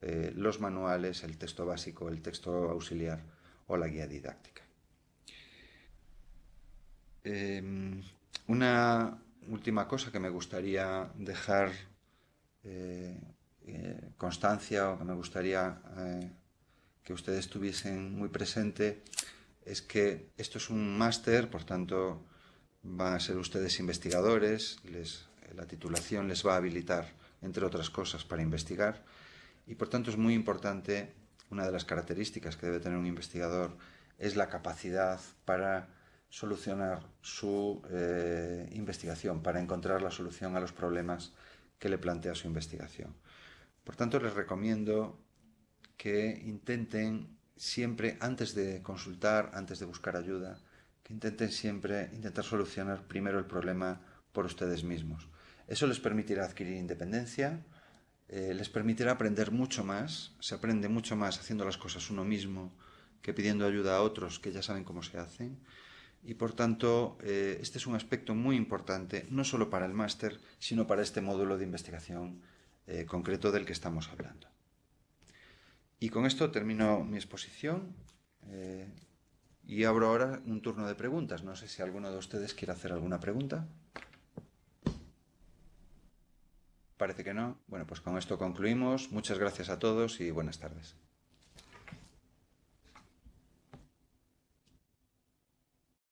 eh, los manuales, el texto básico, el texto auxiliar o la guía didáctica. Em, una, última cosa que me gustaría dejar eh, eh, constancia o que me gustaría que ustedes tuviesen muy presente es que esto es un máster, por tanto van a ser ustedes investigadores, la titulación les va a habilitar, entre otras cosas, para investigar y por tanto es muy importante, una de las características que debe tener un investigador es la capacidad para solucionar su eh, investigación, para encontrar la solución a los problemas que le plantea su investigación. Por tanto, les recomiendo que intenten siempre, antes de consultar, antes de buscar ayuda, que intenten siempre intentar solucionar primero el problema por ustedes mismos. Eso les permitirá adquirir independencia, eh, les permitirá aprender mucho más, se aprende mucho más haciendo las cosas uno mismo que pidiendo ayuda a otros que ya saben cómo se hacen. Y por tanto, eh, este es un aspecto muy importante, no solo para el máster, sino para este módulo de investigación eh, concreto del que estamos hablando. Y con esto termino mi exposición eh, y abro ahora un turno de preguntas. No sé si alguno de ustedes quiere hacer alguna pregunta. Parece que no. Bueno, pues con esto concluimos. Muchas gracias a todos y buenas tardes.